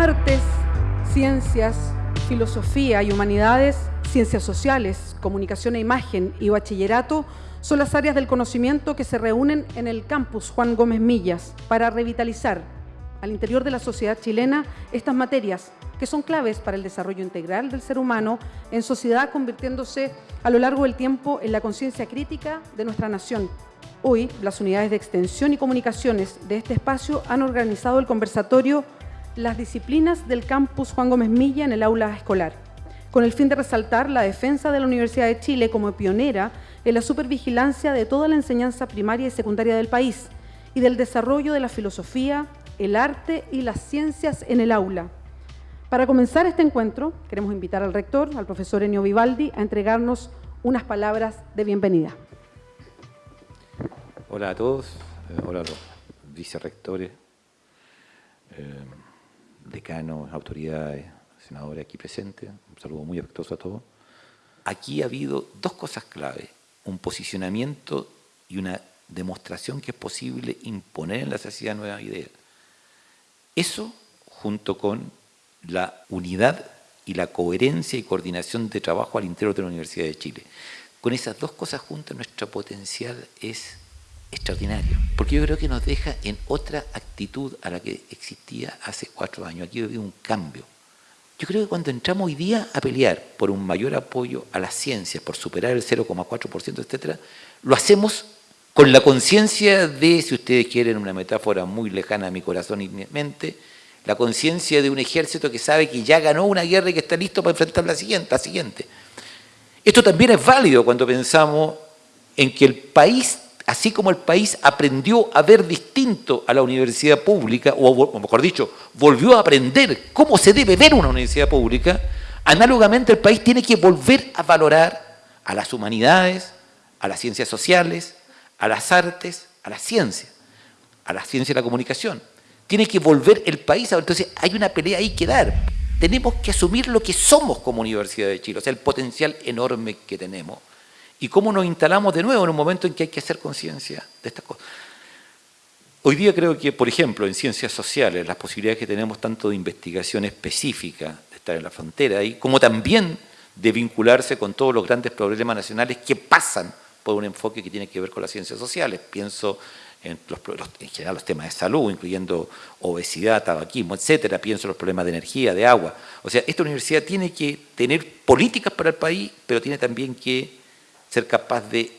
Artes, ciencias, filosofía y humanidades, ciencias sociales, comunicación e imagen y bachillerato son las áreas del conocimiento que se reúnen en el campus Juan Gómez Millas para revitalizar al interior de la sociedad chilena estas materias que son claves para el desarrollo integral del ser humano en sociedad, convirtiéndose a lo largo del tiempo en la conciencia crítica de nuestra nación. Hoy, las unidades de extensión y comunicaciones de este espacio han organizado el conversatorio Las disciplinas del campus Juan Gómez Milla en el aula escolar, con el fin de resaltar la defensa de la Universidad de Chile como pionera en la supervigilancia de toda la enseñanza primaria y secundaria del país y del desarrollo de la filosofía, el arte y las ciencias en el aula. Para comenzar este encuentro, queremos invitar al rector, al profesor Enio Vivaldi, a entregarnos unas palabras de bienvenida. Hola a todos, eh, hola a los vicerrectores, eh, decanos, autoridades, senadores aquí presentes, un saludo muy afectuoso a todos. Aquí ha habido dos cosas clave, un posicionamiento y una demostración que es posible imponer en la sociedad nuevas ideas. Eso, junto con la unidad y la coherencia y coordinación de trabajo al interior de la Universidad de Chile. Con esas dos cosas juntas, nuestro potencial es extraordinario, porque yo creo que nos deja en otra actitud a la que existía hace cuatro años. Aquí habido un cambio. Yo creo que cuando entramos hoy día a pelear por un mayor apoyo a las ciencias, por superar el 0,4%, etcétera, lo hacemos con la conciencia de, si ustedes quieren una metáfora muy lejana a mi corazón y mi mente, la conciencia de un ejército que sabe que ya ganó una guerra y que está listo para enfrentar la siguiente, la siguiente. Esto también es válido cuando pensamos en que el país, así como el país aprendió a ver distinto a la universidad pública, o mejor dicho, volvió a aprender cómo se debe ver una universidad pública, análogamente el país tiene que volver a valorar a las humanidades, a las ciencias sociales, a las artes, a la ciencia, a la ciencia y la comunicación tiene que volver el país. Entonces hay una pelea ahí que dar. Tenemos que asumir lo que somos como Universidad de Chile, o sea, el potencial enorme que tenemos. Y cómo nos instalamos de nuevo en un momento en que hay que hacer conciencia de estas cosas. Hoy día creo que, por ejemplo, en ciencias sociales, las posibilidades que tenemos tanto de investigación específica, de estar en la frontera ahí, como también de vincularse con todos los grandes problemas nacionales que pasan por un enfoque que tiene que ver con las ciencias sociales. Pienso en, en, general los temas de salud, incluyendo obesidad, tabaquismo, etcétera, pienso en los problemas de energía, de agua. O sea, esta universidad tiene que tener políticas para el país, pero tiene también que ser capaz de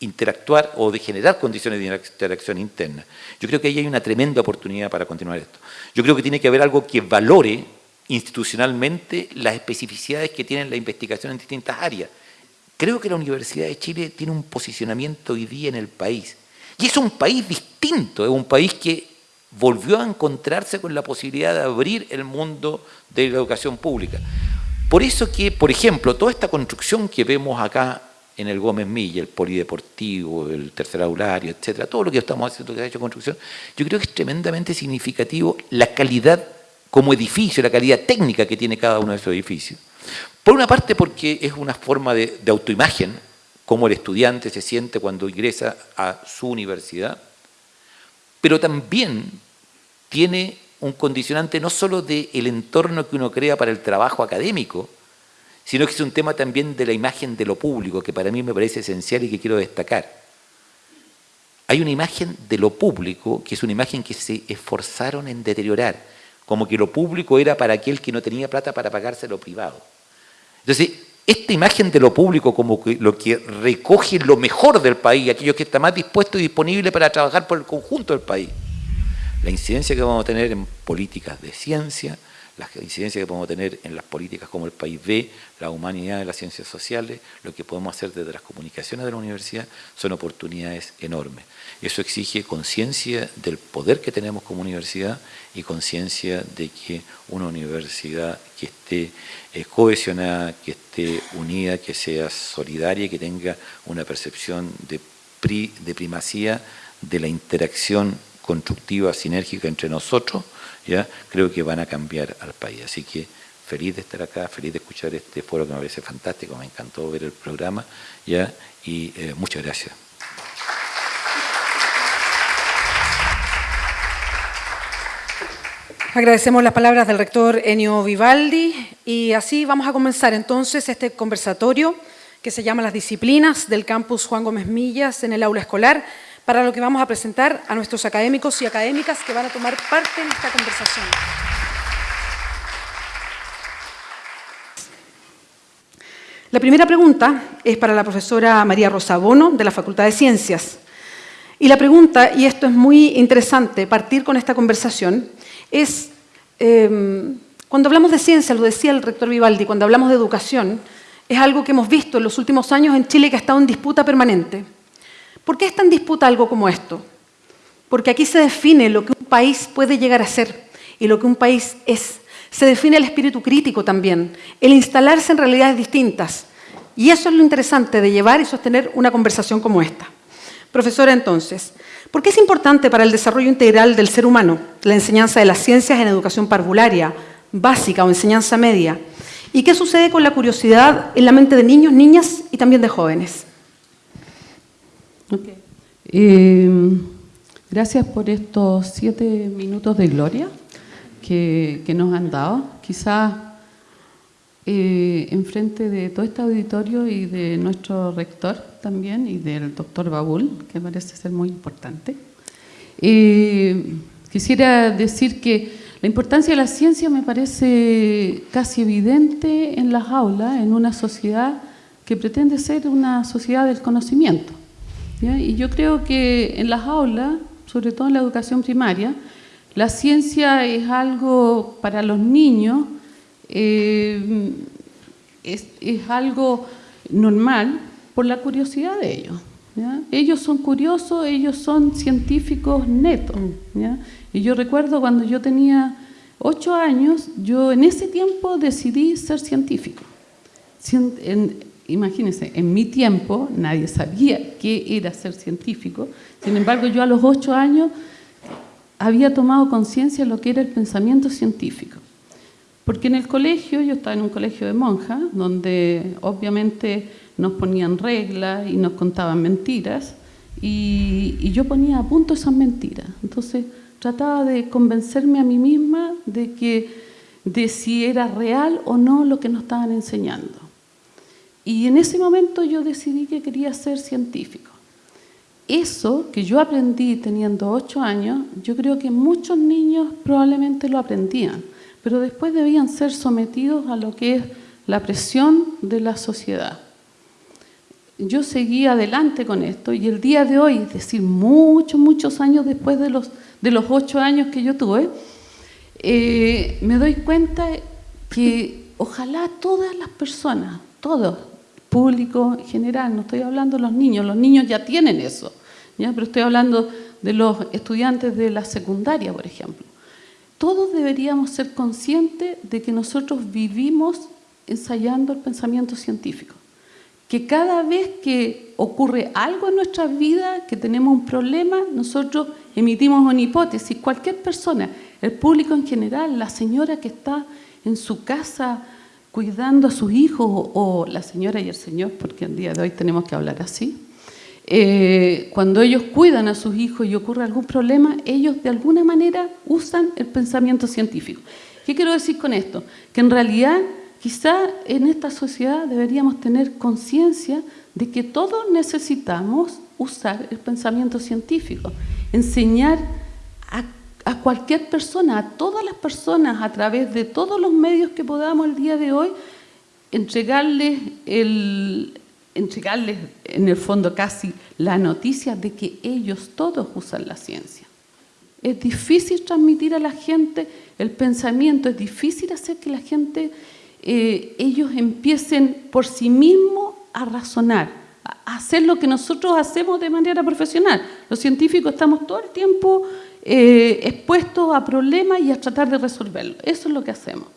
interactuar o de generar condiciones de interacción interna. Yo creo que ahí hay una tremenda oportunidad para continuar esto. Yo creo que tiene que haber algo que valore institucionalmente las especificidades que tiene la investigación en distintas áreas. Creo que la Universidad de Chile tiene un posicionamiento hoy día en el país y es un país distinto, es un país que volvió a encontrarse con la posibilidad de abrir el mundo de la educación pública. Por eso que, por ejemplo, toda esta construcción que vemos acá en el Gómez Milla, el polideportivo, el tercer aulario, etcétera, todo lo que estamos haciendo que ha hecho construcción, yo creo que es tremendamente significativo la calidad como edificio, la calidad técnica que tiene cada uno de esos edificios. Por una parte porque es una forma de, de autoimagen, cómo el estudiante se siente cuando ingresa a su universidad, pero también tiene un condicionante no solo del entorno que uno crea para el trabajo académico, sino que es un tema también de la imagen de lo público, que para mí me parece esencial y que quiero destacar. Hay una imagen de lo público, que es una imagen que se esforzaron en deteriorar, como que lo público era para aquel que no tenía plata para pagarse lo privado. Entonces, esta imagen de lo público como lo que recoge lo mejor del país, aquello que está más dispuesto y disponible para trabajar por el conjunto del país. La incidencia que vamos a tener en políticas de ciencia, la incidencia que podemos tener en las políticas como el país ve, la humanidad de las ciencias sociales, lo que podemos hacer desde las comunicaciones de la universidad, son oportunidades enormes. Eso exige conciencia del poder que tenemos como universidad y conciencia de que una universidad que esté eh, cohesionada, que esté unida, que sea solidaria que tenga una percepción de, de primacía de la interacción constructiva, sinérgica entre nosotros, ¿ya? creo que van a cambiar al país. Así que feliz de estar acá, feliz de escuchar este foro que me parece fantástico, me encantó ver el programa, ¿ya? y eh, muchas gracias. Agradecemos las palabras del rector Enio Vivaldi y así vamos a comenzar entonces este conversatorio que se llama Las disciplinas del campus Juan Gómez Millas en el aula escolar, para lo que vamos a presentar a nuestros académicos y académicas que van a tomar parte en esta conversación. La primera pregunta es para la profesora María Rosa Bono, de la Facultad de Ciencias. Y la pregunta, y esto es muy interesante, partir con esta conversación, es, em, cuando hablamos de ciencia, lo decía el rector Vivaldi, cuando hablamos de educación, es algo que hemos visto en los últimos años en Chile que ha estado en disputa permanente. ¿Por qué está en disputa algo como esto? Porque aquí se define lo que un país puede llegar a ser y lo que un país es. Se define el espíritu crítico también, el instalarse en realidades distintas. Y eso es lo interesante de llevar y sostener una conversación como esta. Profesora, entonces, ¿Por qué es importante para el desarrollo integral del ser humano la enseñanza de las ciencias en educación parvularia, básica o enseñanza media? ¿Y qué sucede con la curiosidad en la mente de niños, niñas y también de jóvenes? Eh, gracias por estos siete minutos de gloria que, nos han dado. Quizás eh, enfrente de todo este auditorio y de nuestro rector, también y del doctor Babul, que parece ser muy importante. Eh, quisiera decir que la importancia de la ciencia me parece casi evidente en las aulas, en una sociedad que pretende ser una sociedad del conocimiento. Y yo creo que en las aulas, sobre todo en la educación primaria, la ciencia es algo para los niños, eh, es, es algo normal, por la curiosidad de ellos. Ellos son curiosos, ellos son científicos netos. Y yo recuerdo cuando yo tenía ocho años, yo en ese tiempo decidí ser científico. Imagínense, en mi tiempo nadie sabía qué era ser científico. Sin embargo, yo a los ocho años había tomado conciencia de lo que era el pensamiento científico. Porque en el colegio, yo estaba en un colegio de monjas, donde obviamente nos ponían reglas y nos contaban mentiras y, yo ponía a punto esas mentiras. Entonces trataba de convencerme a mí misma de, que, de si era real o no lo que nos estaban enseñando. Y en ese momento yo decidí que quería ser científico. Eso que yo aprendí teniendo ocho años, yo creo que muchos niños probablemente lo aprendían, pero después debían ser sometidos a lo que es la presión de la sociedad yo seguí adelante con esto y el día de hoy, es decir, muchos, muchos años después de los, de los ocho años que yo tuve, eh, me doy cuenta que ojalá todas las personas, todos, público en general, no estoy hablando de los niños, los niños ya tienen eso, ¿ya? pero estoy hablando de los estudiantes de la secundaria, por ejemplo. Todos deberíamos ser conscientes de que nosotros vivimos ensayando el pensamiento científico que cada vez que ocurre algo en nuestra vida, que tenemos un problema, nosotros emitimos una hipótesis. Cualquier persona, el público en general, la señora que está en su casa cuidando a sus hijos, o, la señora y el señor, porque el día de hoy tenemos que hablar así, eh, cuando ellos cuidan a sus hijos y ocurre algún problema, ellos de alguna manera usan el pensamiento científico. ¿Qué quiero decir con esto? Que en realidad Quizá en esta sociedad deberíamos tener conciencia de que todos necesitamos usar el pensamiento científico, enseñar a, cualquier persona, a todas las personas, a través de todos los medios que podamos el día de hoy, entregarles, el, entregarles en el fondo casi la noticia de que ellos todos usan la ciencia. Es difícil transmitir a la gente el pensamiento, es difícil hacer que la gente eh, ellos empiecen por sí mismos a razonar, a hacer lo que nosotros hacemos de manera profesional. Los científicos estamos todo el tiempo eh, expuestos a problemas y a tratar de resolverlos. Eso es lo que hacemos.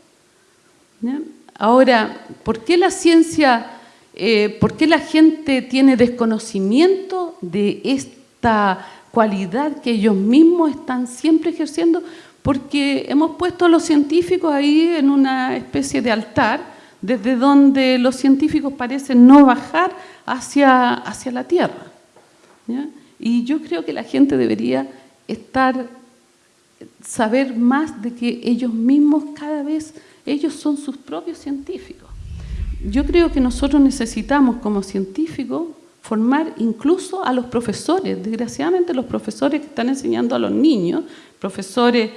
Ahora, ¿por qué la ciencia, eh, por qué la gente tiene desconocimiento de esta cualidad que ellos mismos están siempre ejerciendo? porque hemos puesto a los científicos ahí en una especie de altar, desde donde los científicos parecen no bajar hacia, hacia la tierra. Y yo creo que la gente debería estar saber más de que ellos mismos cada vez, ellos son sus propios científicos. Yo creo que nosotros necesitamos como científicos formar incluso a los profesores. Desgraciadamente los profesores que están enseñando a los niños, profesores,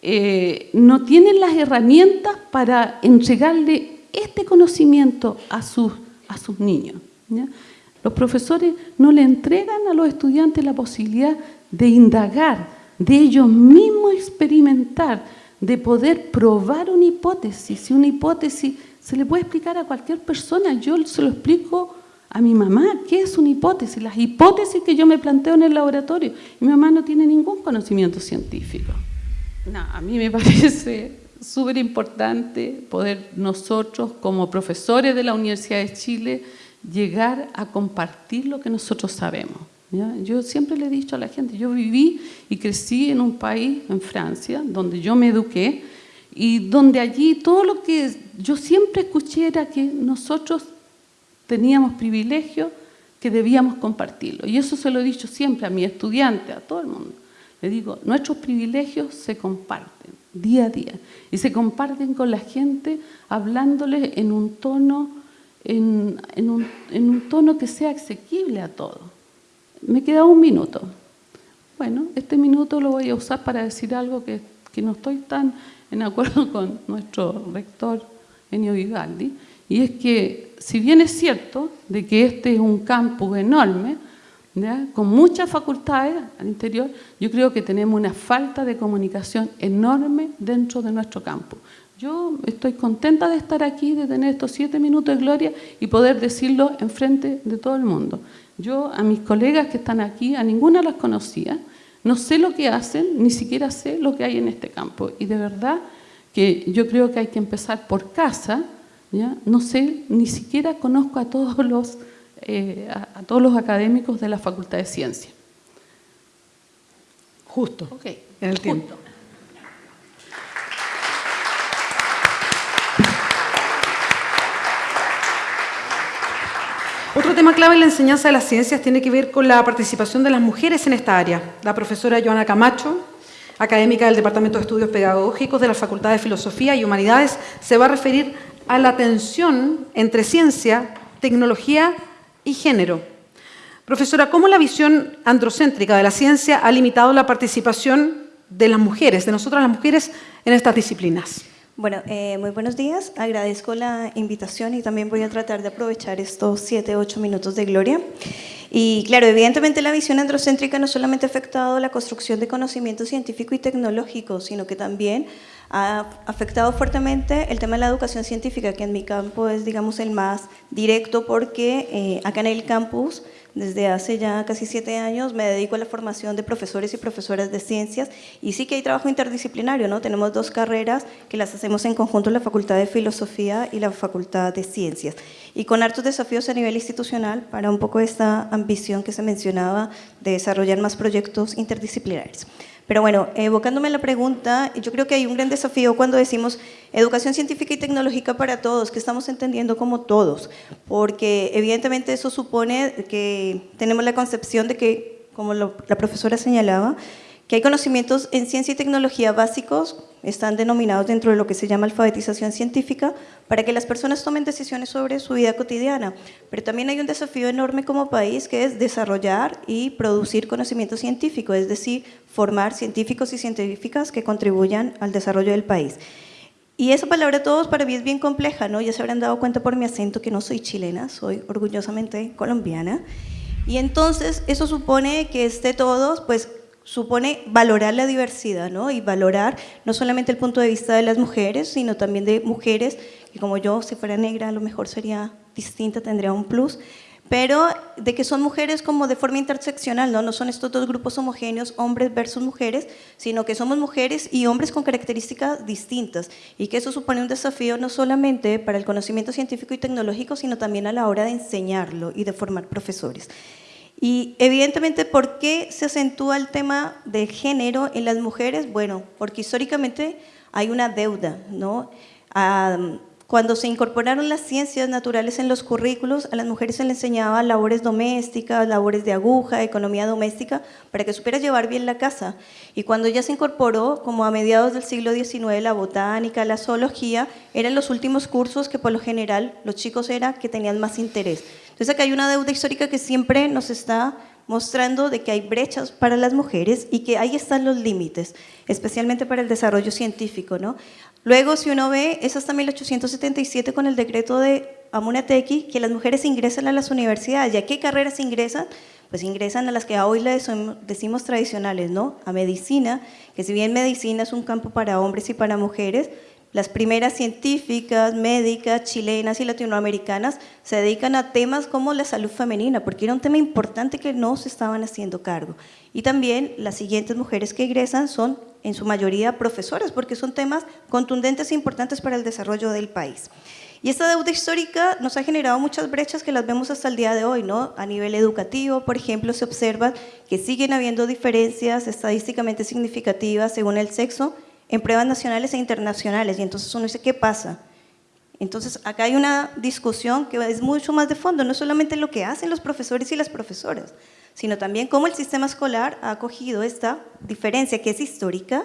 eh, no tienen las herramientas para entregarle este conocimiento a sus, a sus niños. Los profesores no le entregan a los estudiantes la posibilidad de indagar, de ellos mismos experimentar, de poder probar una hipótesis. Si una hipótesis se le puede explicar a cualquier persona, yo se lo explico a mi mamá, ¿qué es una hipótesis? Las hipótesis que yo me planteo en el laboratorio. Y mi mamá no tiene ningún conocimiento científico. No, a mí me parece súper importante poder nosotros, como profesores de la Universidad de Chile, llegar a compartir lo que nosotros sabemos. Yo siempre le he dicho a la gente, yo viví y crecí en un país, en Francia, donde yo me eduqué, y donde allí todo lo que yo siempre escuché era que nosotros teníamos privilegios que debíamos compartirlo. Y eso se lo he dicho siempre a mi estudiante, a todo el mundo. Le digo, nuestros privilegios se comparten día a día y se comparten con la gente hablándoles en un tono, en, un, en un tono que sea asequible a todos. Me queda un minuto. Bueno, este minuto lo voy a usar para decir algo que, no estoy tan en acuerdo con nuestro rector Enio Vivaldi, y es que si bien es cierto de que este es un campus enorme, con muchas facultades al interior, yo creo que tenemos una falta de comunicación enorme dentro de nuestro campo. Yo estoy contenta de estar aquí, de tener estos siete minutos de gloria y poder decirlo en frente de todo el mundo. Yo a mis colegas que están aquí, a ninguna las conocía, no sé lo que hacen, ni siquiera sé lo que hay en este campo. Y de verdad que yo creo que hay que empezar por casa, ¿ya? no sé, ni siquiera conozco a todos los eh, a, todos los académicos de la Facultad de Ciencia. Justo, okay. en el tiempo. Otro tema clave en la enseñanza de las ciencias tiene que ver con la participación de las mujeres en esta área. La profesora Joana Camacho, académica del Departamento de Estudios Pedagógicos de la Facultad de Filosofía y Humanidades, se va a referir a la tensión entre ciencia, tecnología y género. Profesora, ¿cómo la visión androcéntrica de la ciencia ha limitado la participación de las mujeres, de nosotras las mujeres, en estas disciplinas? Bueno, eh, muy buenos días. Agradezco la invitación y también voy a tratar de aprovechar estos siete, ocho minutos de gloria. Y claro, evidentemente la visión androcéntrica no solamente ha afectado la construcción de conocimiento científico y tecnológico, sino que también ha afectado fuertemente el tema de la educación científica, que en mi campo es, digamos, el más directo porque eh, acá en el campus, desde hace ya casi siete años, me dedico a la formación de profesores y profesoras de ciencias y sí que hay trabajo interdisciplinario, ¿no? Tenemos dos carreras que las hacemos en conjunto la Facultad de Filosofía y la Facultad de Ciencias y con hartos desafíos a nivel institucional para un poco esta ambición que se mencionaba de desarrollar más proyectos interdisciplinarios. Pero bueno, evocándome la pregunta, yo creo que hay un gran desafío cuando decimos educación científica y tecnológica para todos, que estamos entendiendo como todos, porque evidentemente eso supone que tenemos la concepción de que, como la profesora señalaba, que hay conocimientos en ciencia y tecnología básicos, están denominados dentro de lo que se llama alfabetización científica, para que las personas tomen decisiones sobre su vida cotidiana. Pero también hay un desafío enorme como país que es desarrollar y producir conocimiento científico, es decir, formar científicos y científicas que contribuyan al desarrollo del país. Y esa palabra todos para mí es bien compleja, ¿no? Ya se habrán dado cuenta por mi acento que no soy chilena, soy orgullosamente colombiana. Y entonces eso supone que esté todos, pues supone valorar la diversidad ¿no? y valorar no solamente el punto de vista de las mujeres, sino también de mujeres, que como yo, si fuera negra, a lo mejor sería distinta, tendría un plus, pero de que son mujeres como de forma interseccional, ¿no? no son estos dos grupos homogéneos, hombres versus mujeres, sino que somos mujeres y hombres con características distintas, y que eso supone un desafío no solamente para el conocimiento científico y tecnológico, sino también a la hora de enseñarlo y de formar profesores. Y evidentemente, ¿por qué se acentúa el tema de género en las mujeres? Bueno, porque históricamente hay una deuda, ¿no? cuando se incorporaron las ciencias naturales en los currículos, a las mujeres se les enseñaba labores domésticas, labores de aguja, economía doméstica, para que supiera llevar bien la casa. Y cuando ya se incorporó, como a mediados del siglo XIX, la botánica, la zoología, eran los últimos cursos que por lo general los chicos eran que tenían más interés. Entonces acá hay una deuda histórica que siempre nos está mostrando de que hay brechas para las mujeres y que ahí están los límites, especialmente para el desarrollo científico. ¿no? Luego, si uno ve, es hasta 1877 con el decreto de Amunatequi que las mujeres ingresan a las universidades. ¿Y a qué carreras ingresan? Pues ingresan a las que hoy le decimos tradicionales, ¿no? A medicina, que si bien medicina es un campo para hombres y para mujeres, las primeras científicas, médicas, chilenas y latinoamericanas se dedican a temas como la salud femenina, porque era un tema importante que no se estaban haciendo cargo. Y también las siguientes mujeres que egresan son en su mayoría profesoras, porque son temas contundentes e importantes para el desarrollo del país. Y esta deuda histórica nos ha generado muchas brechas que las vemos hasta el día de hoy, ¿no? A nivel educativo, por ejemplo, se observa que siguen habiendo diferencias estadísticamente significativas según el sexo en pruebas nacionales e internacionales. Y entonces uno dice, ¿qué pasa? Entonces, acá hay una discusión que es mucho más de fondo, no solamente lo que hacen los profesores y las profesoras, sino también cómo el sistema escolar ha acogido esta diferencia que es histórica,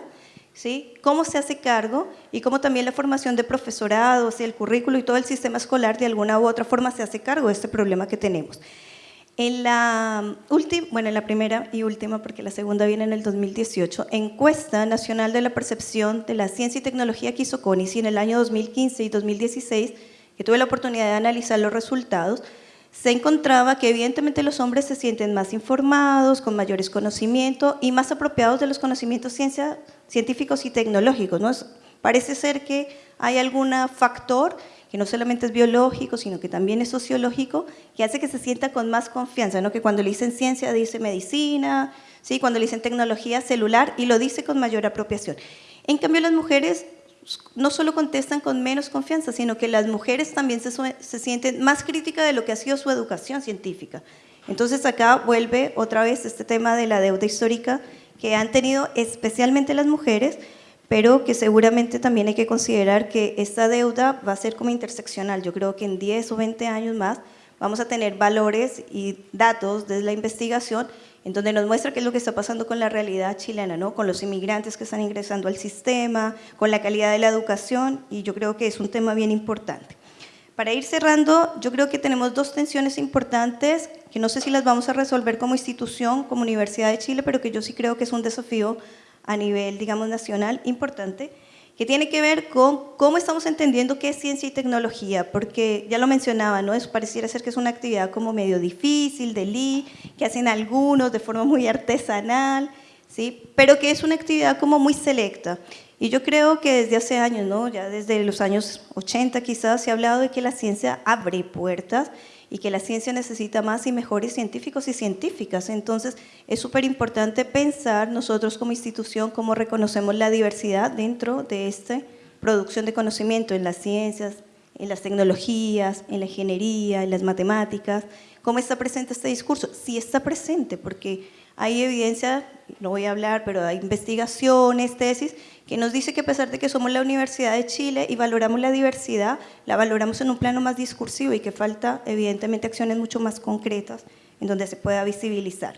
¿sí? cómo se hace cargo y cómo también la formación de profesorados y el currículo y todo el sistema escolar de alguna u otra forma se hace cargo de este problema que tenemos. En la bueno, en la primera y última, porque la segunda viene en el 2018, encuesta nacional de la percepción de la ciencia y tecnología que hizo CONICI en el año 2015 y 2016, que tuve la oportunidad de analizar los resultados, se encontraba que evidentemente los hombres se sienten más informados, con mayores conocimientos y más apropiados de los conocimientos científicos y tecnológicos. ¿no? Parece ser que hay algún factor que no solamente es biológico, sino que también es sociológico, que hace que se sienta con más confianza, ¿no? que cuando le dicen ciencia dice medicina, ¿sí? cuando le dicen tecnología celular y lo dice con mayor apropiación. En cambio las mujeres no solo contestan con menos confianza, sino que las mujeres también se, se sienten más críticas de lo que ha sido su educación científica. Entonces acá vuelve otra vez este tema de la deuda histórica que han tenido especialmente las mujeres, pero que seguramente también hay que considerar que esta deuda va a ser como interseccional. Yo creo que en 10 o 20 años más vamos a tener valores y datos desde la investigación en donde nos muestra qué es lo que está pasando con la realidad chilena, ¿no? con los inmigrantes que están ingresando al sistema, con la calidad de la educación, y yo creo que es un tema bien importante. Para ir cerrando, yo creo que tenemos dos tensiones importantes, que no sé si las vamos a resolver como institución, como Universidad de Chile, pero que yo sí creo que es un desafío a nivel, digamos, nacional importante, que tiene que ver con cómo estamos entendiendo qué es ciencia y tecnología, porque ya lo mencionaba, ¿no? Eso pareciera ser que es una actividad como medio difícil, de li, que hacen algunos de forma muy artesanal, ¿sí? Pero que es una actividad como muy selecta. Y yo creo que desde hace años, ¿no? Ya desde los años 80 quizás se ha hablado de que la ciencia abre puertas y que la ciencia necesita más y mejores científicos y científicas. Entonces, es súper importante pensar nosotros como institución cómo reconocemos la diversidad dentro de esta producción de conocimiento en las ciencias, en las tecnologías, en la ingeniería, en las matemáticas. ¿Cómo está presente este discurso? Sí está presente, porque hay evidencia, no voy a hablar, pero hay investigaciones, tesis, que nos dice que a pesar de que somos la Universidad de Chile y valoramos la diversidad, la valoramos en un plano más discursivo y que falta evidentemente acciones mucho más concretas en donde se pueda visibilizar.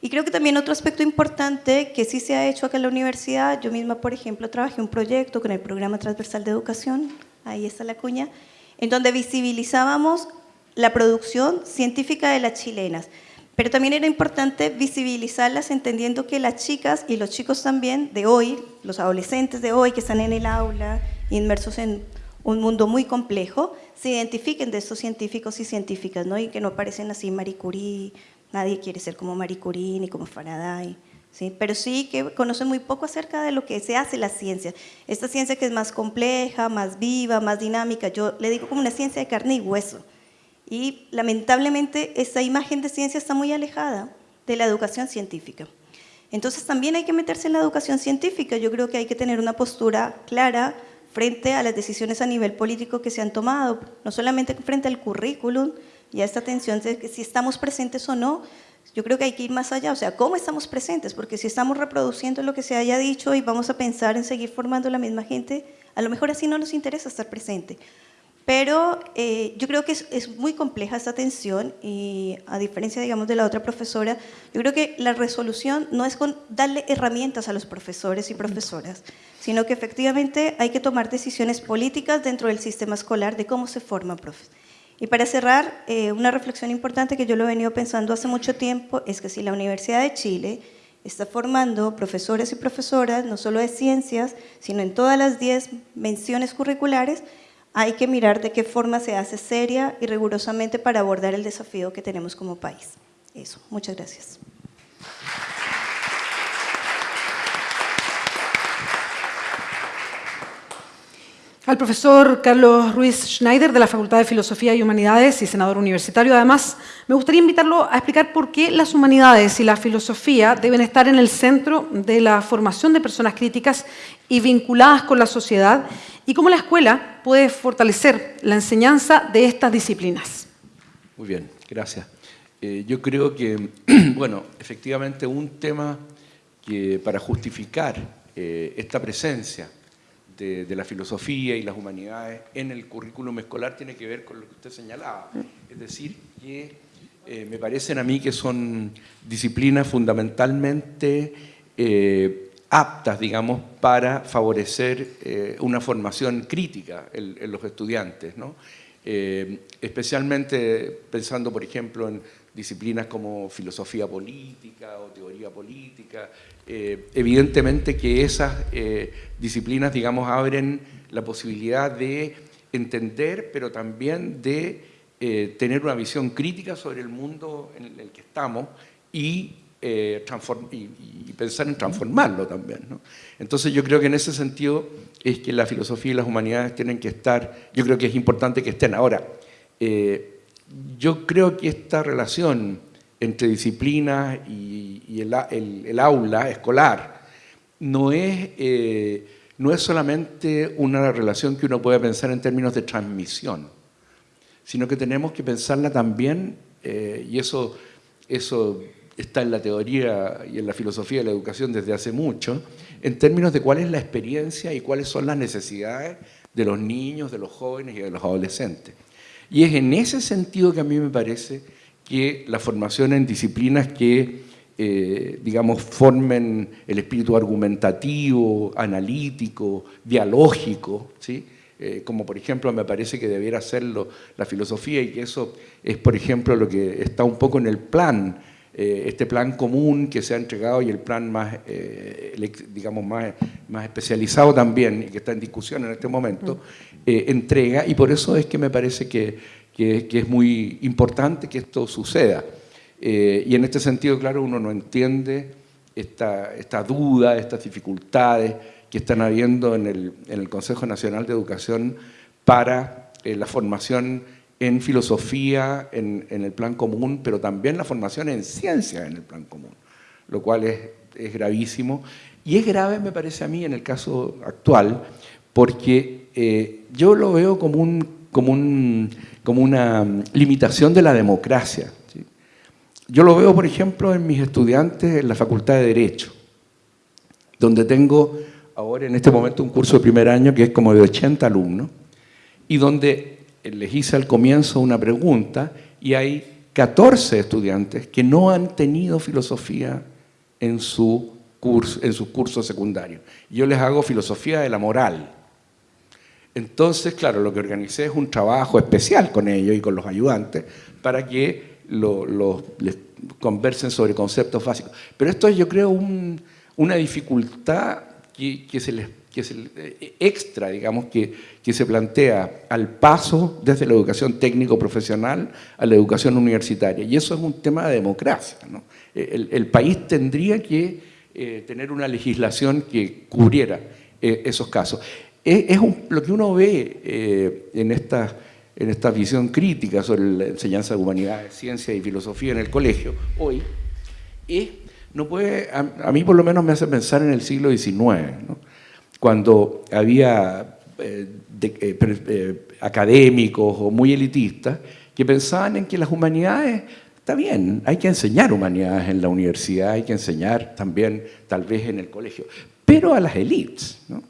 Y creo que también otro aspecto importante que sí se ha hecho acá en la universidad, yo misma, por ejemplo, trabajé un proyecto con el Programa Transversal de Educación, ahí está la cuña, en donde visibilizábamos la producción científica de las chilenas. Pero también era importante visibilizarlas entendiendo que las chicas y los chicos también de hoy, los adolescentes de hoy que están en el aula, inmersos en un mundo muy complejo, se identifiquen de estos científicos y científicas, ¿no? y que no parecen así Marie Curie, nadie quiere ser como Marie Curie ni como Faraday, ¿sí? pero sí que conocen muy poco acerca de lo que se hace la ciencia. Esta ciencia que es más compleja, más viva, más dinámica, yo le digo como una ciencia de carne y hueso, y lamentablemente esa imagen de ciencia está muy alejada de la educación científica. Entonces también hay que meterse en la educación científica. Yo creo que hay que tener una postura clara frente a las decisiones a nivel político que se han tomado, no solamente frente al currículum y a esta tensión de si estamos presentes o no, yo creo que hay que ir más allá, o sea, ¿cómo estamos presentes? Porque si estamos reproduciendo lo que se haya dicho y vamos a pensar en seguir formando la misma gente, a lo mejor así no nos interesa estar presente. Pero eh, yo creo que es, muy compleja esta tensión y a diferencia, digamos, de la otra profesora, yo creo que la resolución no es con darle herramientas a los profesores y profesoras, sino que efectivamente hay que tomar decisiones políticas dentro del sistema escolar de cómo se forman profes. Y para cerrar, eh, una reflexión importante que yo lo he venido pensando hace mucho tiempo es que si la Universidad de Chile está formando profesores y profesoras, no solo de ciencias, sino en todas las 10 menciones curriculares, hay que mirar de qué forma se hace seria y rigurosamente para abordar el desafío que tenemos como país. Eso, muchas gracias. Al profesor Carlos Ruiz Schneider de la Facultad de Filosofía y Humanidades y senador universitario, además, me gustaría invitarlo a explicar por qué las humanidades y la filosofía deben estar en el centro de la formación de personas críticas y vinculadas con la sociedad y cómo la escuela puede fortalecer la enseñanza de estas disciplinas. Muy bien, gracias. Eh, yo creo que, bueno, efectivamente un tema que para justificar eh, esta presencia de, la filosofía y las humanidades en el currículum escolar tiene que ver con lo que usted señalaba. Es decir, que eh, me parecen a mí que son disciplinas fundamentalmente eh, aptas, digamos, para favorecer eh, una formación crítica en, los estudiantes, ¿no? especialmente pensando, por ejemplo, en disciplinas como filosofía política o teoría política. Eh, evidentemente que esas eh, disciplinas, digamos, abren la posibilidad de entender, pero también de eh, tener una visión crítica sobre el mundo en el que estamos y, y, pensar en transformarlo también. Entonces yo creo que en ese sentido es que la filosofía y las humanidades tienen que estar, yo creo que es importante que estén. Ahora, yo creo que esta relación entre disciplina y, el, aula escolar no es, eh, no es solamente una relación que uno puede pensar en términos de transmisión, sino que tenemos que pensarla también, eh, y eso, eso está en la teoría y en la filosofía de la educación desde hace mucho, en términos de cuál es la experiencia y cuáles son las necesidades de los niños, de los jóvenes y de los adolescentes. Y es en ese sentido que a mí me parece que la formación en disciplinas que, eh, digamos, formen el espíritu argumentativo, analítico, dialógico, ¿sí? Eh, como por ejemplo me parece que debiera hacerlo la filosofía y que eso es, por ejemplo, lo que está un poco en el plan eh, este plan común que se ha entregado y el plan más, eh, digamos, más, más especializado también y que está en discusión en este momento, eh, entrega y por eso es que me parece que, que, es muy importante que esto suceda. y en este sentido, claro, uno no entiende esta, esta duda, estas dificultades que están habiendo en el, en el Consejo Nacional de Educación para la formación en filosofía, en, el plan común, pero también la formación en ciencia en el plan común, lo cual es, gravísimo. Y es grave, me parece a mí, en el caso actual, porque eh, yo lo veo como, un, como, un, como una limitación de la democracia. Yo lo veo, por ejemplo, en mis estudiantes en la Facultad de Derecho, donde tengo ahora en este momento un curso de primer año que es como de 80 alumnos, y donde les hice al comienzo una pregunta y hay 14 estudiantes que no han tenido filosofía en su curso, en sus cursos secundarios. Yo les hago filosofía de la moral. Entonces, claro, lo que organicé es un trabajo especial con ellos y con los ayudantes para que les conversen sobre conceptos básicos. Pero esto es, yo creo, una dificultad que se les que eh, extra, digamos, que, que se plantea al paso desde la educación técnico-profesional a la educación universitaria. Y eso es un tema de democracia. ¿no? Eh, el, país tendría que eh, tener una legislación que cubriera esos casos. Es, lo que uno ve en, esta, en esta visión crítica sobre la enseñanza de humanidades, ciencia y filosofía en el colegio hoy, es, no puede, a, mí por lo menos me hace pensar en el siglo XIX, cuando había eh, eh, eh, académicos o muy elitistas que pensaban en que las humanidades, está bien, hay que enseñar humanidades en la universidad, hay que enseñar también tal vez en el colegio, pero a las élites. ¿no?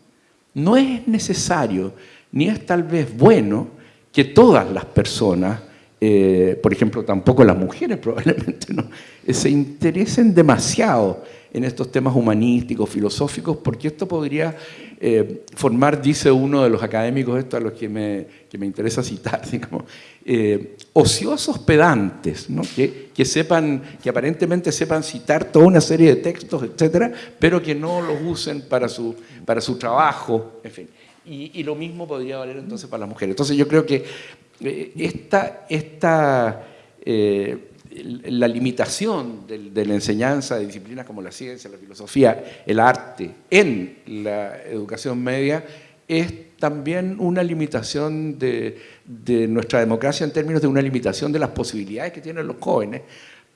No es necesario, ni es tal vez bueno, que todas las personas, eh, por ejemplo, tampoco las mujeres probablemente, ¿no? se interesen demasiado en estos temas humanísticos, filosóficos, porque esto podría eh, formar, dice uno de los académicos, esto a los que me, que me interesa citar, digamos, eh, ociosos pedantes, ¿no? que, que, sepan, que aparentemente sepan citar toda una serie de textos, etcétera, pero que no los usen para su, para su trabajo, en fin. Y, y lo mismo podría valer entonces para las mujeres. Entonces yo creo que eh, esta, esta la limitación de, la enseñanza de disciplinas como la ciencia, la filosofía, el arte en la educación media es también una limitación de, nuestra democracia en términos de una limitación de las posibilidades que tienen los jóvenes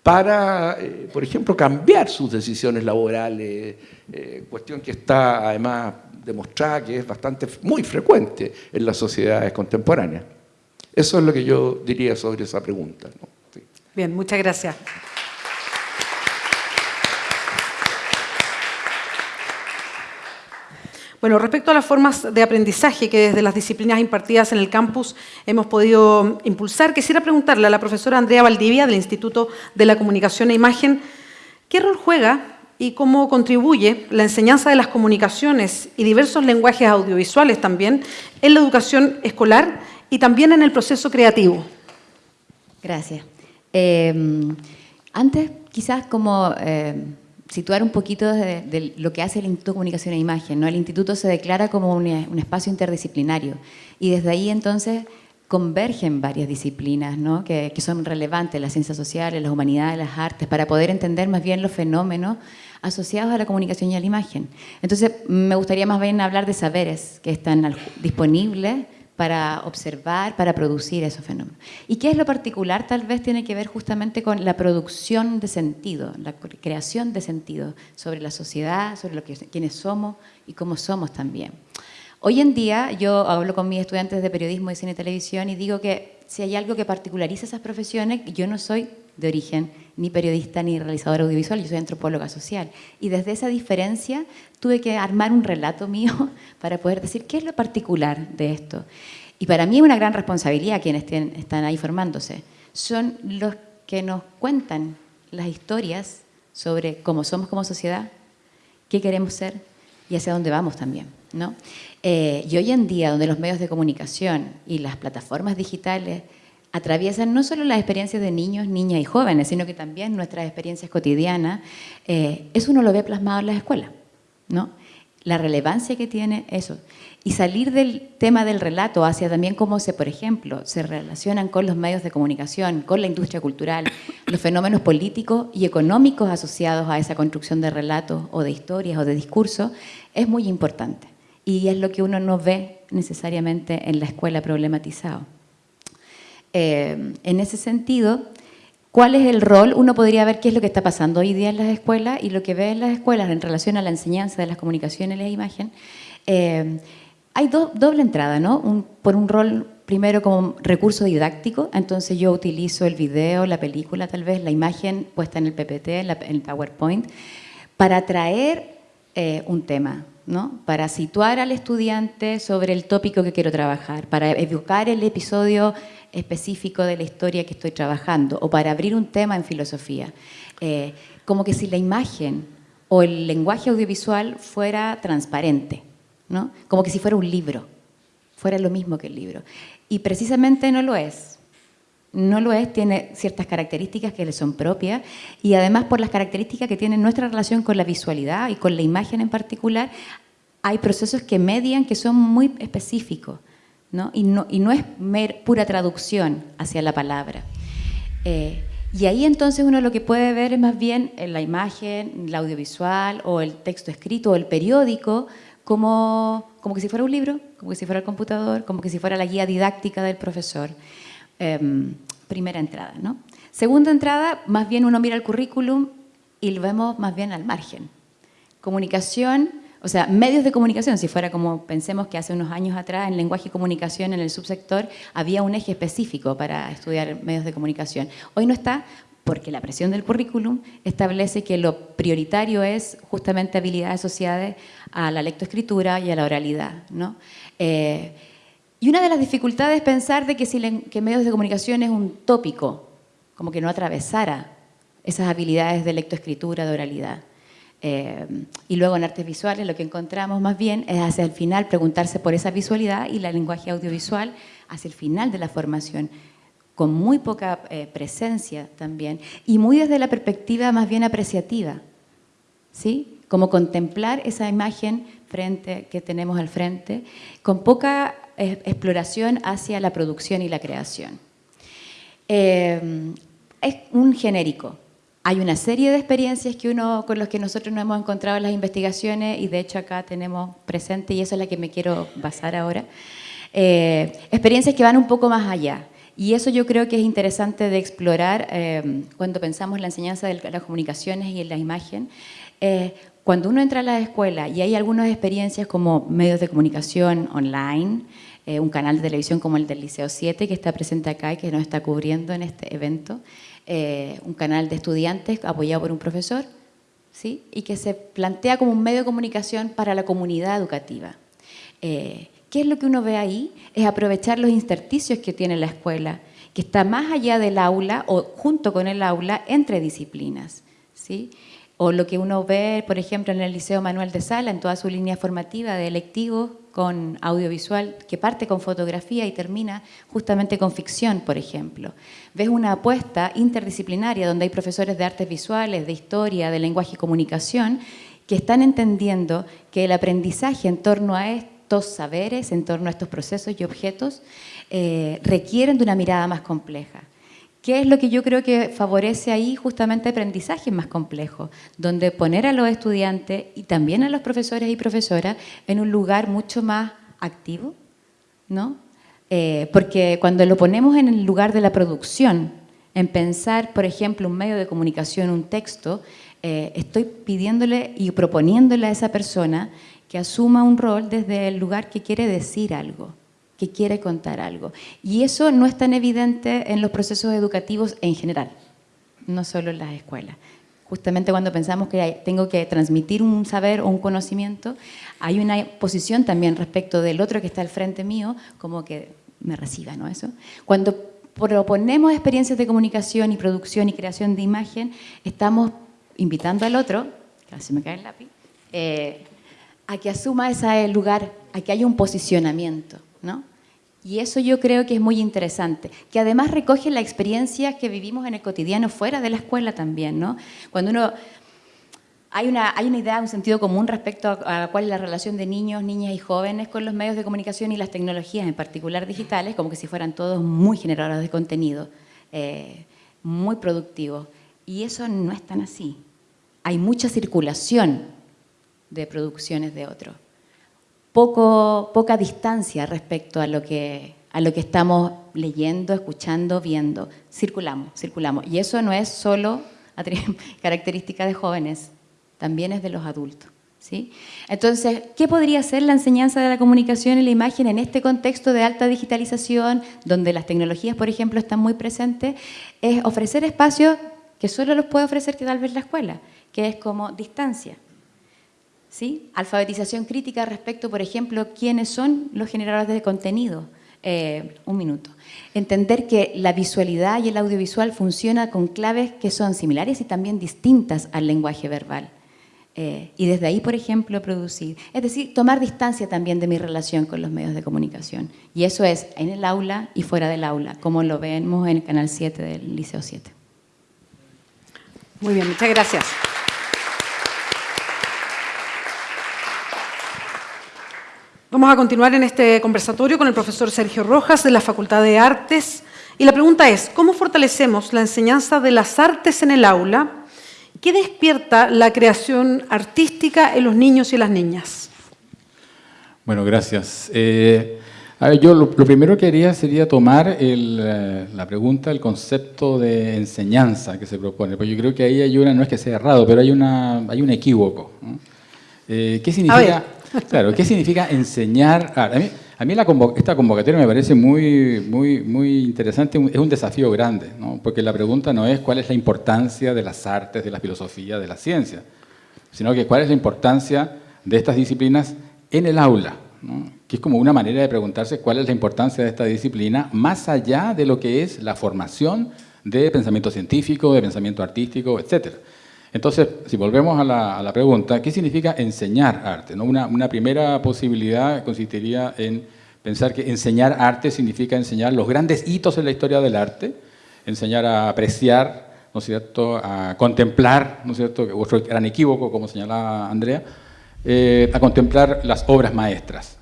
para, eh, por ejemplo, cambiar sus decisiones laborales, eh, cuestión que está además demostrada que es bastante, muy frecuente en las sociedades contemporáneas. Eso es lo que yo diría sobre esa pregunta. Bien, muchas gracias. Bueno, respecto a las formas de aprendizaje que desde las disciplinas impartidas en el campus hemos podido impulsar, quisiera preguntarle a la profesora Andrea Valdivia del Instituto de la Comunicación e Imagen, ¿qué rol juega y cómo contribuye la enseñanza de las comunicaciones y diversos lenguajes audiovisuales también en la educación escolar y también en el proceso creativo? Gracias. Em, antes, quizás como em, situar un poquito de, lo que hace el Instituto de Comunicación e Imagen. ¿no? El instituto se declara como un, espacio interdisciplinario y desde ahí entonces convergen varias disciplinas ¿no? que, que, son relevantes, las ciencias sociales, las humanidades, las artes, para poder entender más bien los fenómenos asociados a la comunicación y a la imagen. Entonces, me gustaría más bien hablar de saberes que están disponibles para observar, para producir esos fenómenos. ¿Y qué es lo particular? Tal vez tiene que ver justamente con la producción de sentido, la creación de sentido sobre la sociedad, sobre lo que, quiénes somos y cómo somos también. Hoy en día yo hablo con mis estudiantes de periodismo, de cine y televisión y digo que si hay algo que particulariza esas profesiones, yo no soy de origen ni periodista ni realizadora audiovisual, yo soy antropóloga social. Y desde esa diferencia tuve que armar un relato mío para poder decir qué es lo particular de esto. Y para mí es una gran responsabilidad quienes están ahí formándose. Son los que nos cuentan las historias sobre cómo somos como sociedad, qué queremos ser y hacia dónde vamos también. ¿no? Eh, y hoy en día, donde los medios de comunicación y las plataformas digitales atraviesan no solo las experiencias de niños, niñas y jóvenes, sino que también nuestras experiencias cotidianas, eh, eso uno lo ve plasmado en las escuelas, ¿no? La relevancia que tiene eso. Y salir del tema del relato hacia también cómo se, por ejemplo, se relacionan con los medios de comunicación, con la industria cultural, los fenómenos políticos y económicos asociados a esa construcción de relatos o de historias o de discursos, es muy importante. Y es lo que uno no ve necesariamente en la escuela problematizado. Eh, en ese sentido, ¿cuál es el rol? Uno podría ver qué es lo que está pasando hoy día en las escuelas y lo que ve en las escuelas en relación a la enseñanza de las comunicaciones y la imagen. Eh, hay doble entrada, ¿no? por un rol primero como recurso didáctico, entonces yo utilizo el video, la película tal vez, la imagen puesta en el PPT, en, el PowerPoint, para traer eh, un tema, ¿no? para situar al estudiante sobre el tópico que quiero trabajar, para educar el episodio específico de la historia que estoy trabajando o para abrir un tema en filosofía. Eh, como que si la imagen o el lenguaje audiovisual fuera transparente, ¿no? como que si fuera un libro, fuera lo mismo que el libro. Y precisamente no lo es. No lo es, tiene ciertas características que le son propias y además por las características que tiene nuestra relación con la visualidad y con la imagen en particular, hay procesos que median que son muy específicos. Y, no, y no es pura traducción hacia la palabra. Eh, y ahí entonces uno lo que puede ver es más bien la imagen, la audiovisual o el texto escrito o el periódico como, como que si fuera un libro, como que si fuera el computador, como que si fuera la guía didáctica del profesor. Em, primera entrada. ¿no? Segunda entrada, más bien uno mira el currículum y lo vemos más bien al margen. Comunicación o sea, medios de comunicación, si fuera como pensemos que hace unos años atrás en lenguaje y comunicación en el subsector había un eje específico para estudiar medios de comunicación. Hoy no está porque la presión del currículum establece que lo prioritario es justamente habilidades asociadas a la lectoescritura y a la oralidad. Eh, Y una de las dificultades es pensar de que, si que medios de comunicación es un tópico, como que no atravesara esas habilidades de lectoescritura, de oralidad. Eh, y luego en artes visuales lo que encontramos más bien es hacia el final preguntarse por esa visualidad y la lenguaje audiovisual hacia el final de la formación, con muy poca eh, presencia también y muy desde la perspectiva más bien apreciativa, ¿sí? Como contemplar esa imagen frente, que tenemos al frente, con poca eh, exploración hacia la producción y la creación. es un genérico, hay una serie de experiencias que uno, con las que nosotros nos hemos encontrado en las investigaciones y de hecho acá tenemos presente y eso es la que me quiero basar ahora. Eh, experiencias que van un poco más allá. Y eso yo creo que es interesante de explorar eh, cuando pensamos en la enseñanza de las comunicaciones y en la imagen. Eh, cuando uno entra a la escuela y hay algunas experiencias como medios de comunicación online, un canal de televisión como el del Liceo 7 que está presente acá y que nos está cubriendo en este evento, eh, un canal de estudiantes apoyado por un profesor, ¿sí? y que se plantea como un medio de comunicación para la comunidad educativa. Eh, ¿Qué es lo que uno ve ahí? Es aprovechar los intersticios que tiene la escuela, que está más allá del aula o junto con el aula entre disciplinas. ¿sí? O lo que uno ve, por ejemplo, en el Liceo Manuel de Sala, en toda su línea formativa de electivos, con audiovisual que parte con fotografía y termina justamente con ficción, por ejemplo. Ves una apuesta interdisciplinaria donde hay profesores de artes visuales, de historia, de lenguaje y comunicación, que están entendiendo que el aprendizaje en torno a estos saberes, en torno a estos procesos y objetos, eh, requieren de una mirada más compleja. ¿Qué es lo que yo creo que favorece ahí justamente aprendizaje más complejo? Donde poner a los estudiantes y también a los profesores y profesoras en un lugar mucho más activo, ¿no? Eh, porque cuando lo ponemos en el lugar de la producción, en pensar, por ejemplo, un medio de comunicación, un texto, eh, estoy pidiéndole y proponiéndole a esa persona que asuma un rol desde el lugar que quiere decir algo que quiere contar algo. Y eso no es tan evidente en los procesos educativos en general, no solo en las escuelas. Justamente cuando pensamos que tengo que transmitir un saber o un conocimiento, hay una posición también respecto del otro que está al frente mío, como que me reciba, ¿no? Eso. Cuando proponemos experiencias de comunicación y producción y creación de imagen, estamos invitando al otro, casi me cae el lápiz, eh, a que asuma ese lugar, a que haya un posicionamiento. ¿no? Y eso yo creo que es muy interesante, que además recoge la experiencia que vivimos en el cotidiano fuera de la escuela también, ¿no? Cuando uno... Hay una, hay una idea, un sentido común respecto a, cuál es la relación de niños, niñas y jóvenes con los medios de comunicación y las tecnologías, en particular digitales, como que si fueran todos muy generadores de contenido, eh, muy productivos. Y eso no es tan así. Hay mucha circulación de producciones de otros poca distancia respecto a lo, que, a lo que estamos leyendo, escuchando, viendo. Circulamos, circulamos. Y eso no es solo característica de jóvenes, también es de los adultos. ¿sí? Entonces, ¿qué podría ser la enseñanza de la comunicación y la imagen en este contexto de alta digitalización, donde las tecnologías, por ejemplo, están muy presentes? Es ofrecer espacios que solo los puede ofrecer que tal vez la escuela, que es como distancia. ¿Sí? Alfabetización crítica respecto, por ejemplo, quiénes son los generadores de contenido. Eh, un minuto. Entender que la visualidad y el audiovisual funcionan con claves que son similares y también distintas al lenguaje verbal. Eh, y desde ahí, por ejemplo, producir. Es decir, tomar distancia también de mi relación con los medios de comunicación. Y eso es en el aula y fuera del aula, como lo vemos en el Canal 7 del Liceo 7. Muy bien, muchas gracias. Vamos a continuar en este conversatorio con el profesor Sergio Rojas de la Facultad de Artes. Y la pregunta es, ¿cómo fortalecemos la enseñanza de las artes en el aula? ¿Qué despierta la creación artística en los niños y las niñas? Bueno, gracias. Eh, a ver, yo lo, primero que haría sería tomar eh, la pregunta, el concepto de enseñanza que se propone, porque yo creo que ahí hay una, no es que sea errado, pero hay, una, hay un equívoco. Eh, ¿Qué significa? Claro, ¿qué significa enseñar? A mí, a mí esta convocatoria me parece muy, muy, muy interesante, es un desafío grande, ¿no? porque la pregunta no es cuál es la importancia de las artes, de la filosofía, de la ciencia, sino que cuál es la importancia de estas disciplinas en el aula, que es como una manera de preguntarse cuál es la importancia de esta disciplina, más allá de lo que es la formación de pensamiento científico, de pensamiento artístico, etc. Entonces, si volvemos a la, pregunta, ¿qué significa enseñar arte? ¿No? Una, una primera posibilidad consistiría en pensar que enseñar arte significa enseñar los grandes hitos en la historia del arte, enseñar a apreciar, ¿no es cierto?, a contemplar, ¿no es cierto?, otro gran equívoco, como señalaba Andrea, eh, a contemplar las obras maestras.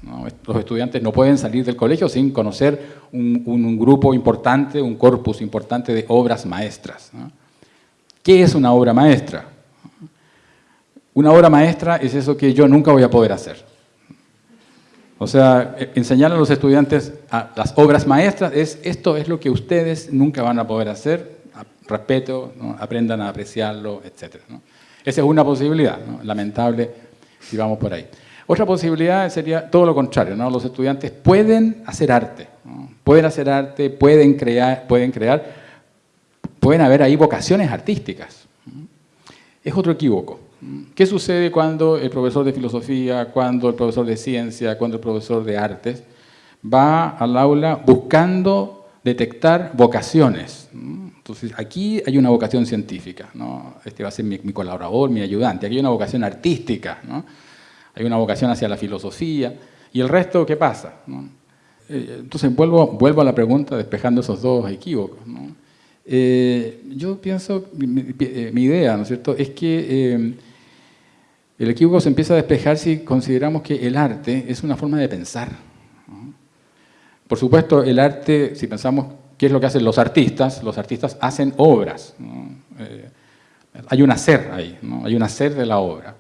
Los estudiantes no pueden salir del colegio sin conocer un, grupo importante, un corpus importante de obras maestras. ¿Qué es una obra maestra? Una obra maestra es eso que yo nunca voy a poder hacer. O sea, e, enseñar a los estudiantes a las obras maestras es esto es lo que ustedes nunca van a poder hacer, respeto, aprendan a apreciarlo, etc. Esa es una posibilidad, lamentable si vamos por ahí. Otra posibilidad sería todo lo contrario, ¿no? los estudiantes pueden hacer arte, pueden hacer arte, pueden crear, pueden crear, pueden haber ahí vocaciones artísticas. Es otro equívoco. ¿Qué sucede cuando el profesor de filosofía, cuando el profesor de ciencia, cuando el profesor de artes va al aula buscando detectar vocaciones? Entonces, aquí hay una vocación científica, ¿no? este va a ser mi, colaborador, mi ayudante, aquí hay una vocación artística, ¿no? hay una vocación hacia la filosofía, y el resto, ¿qué pasa? Eh, entonces, vuelvo, vuelvo a la pregunta, despejando esos dos equívocos. Eh, yo pienso, mi, eh, mi, idea, ¿no es cierto?, es que el equívoco se empieza a despejar si consideramos que el arte es una forma de pensar. Por supuesto, el arte, si pensamos ¿Qué es lo que hacen los artistas? Los artistas hacen obras. Eh, hay un hacer ahí, hay un hacer de la obra.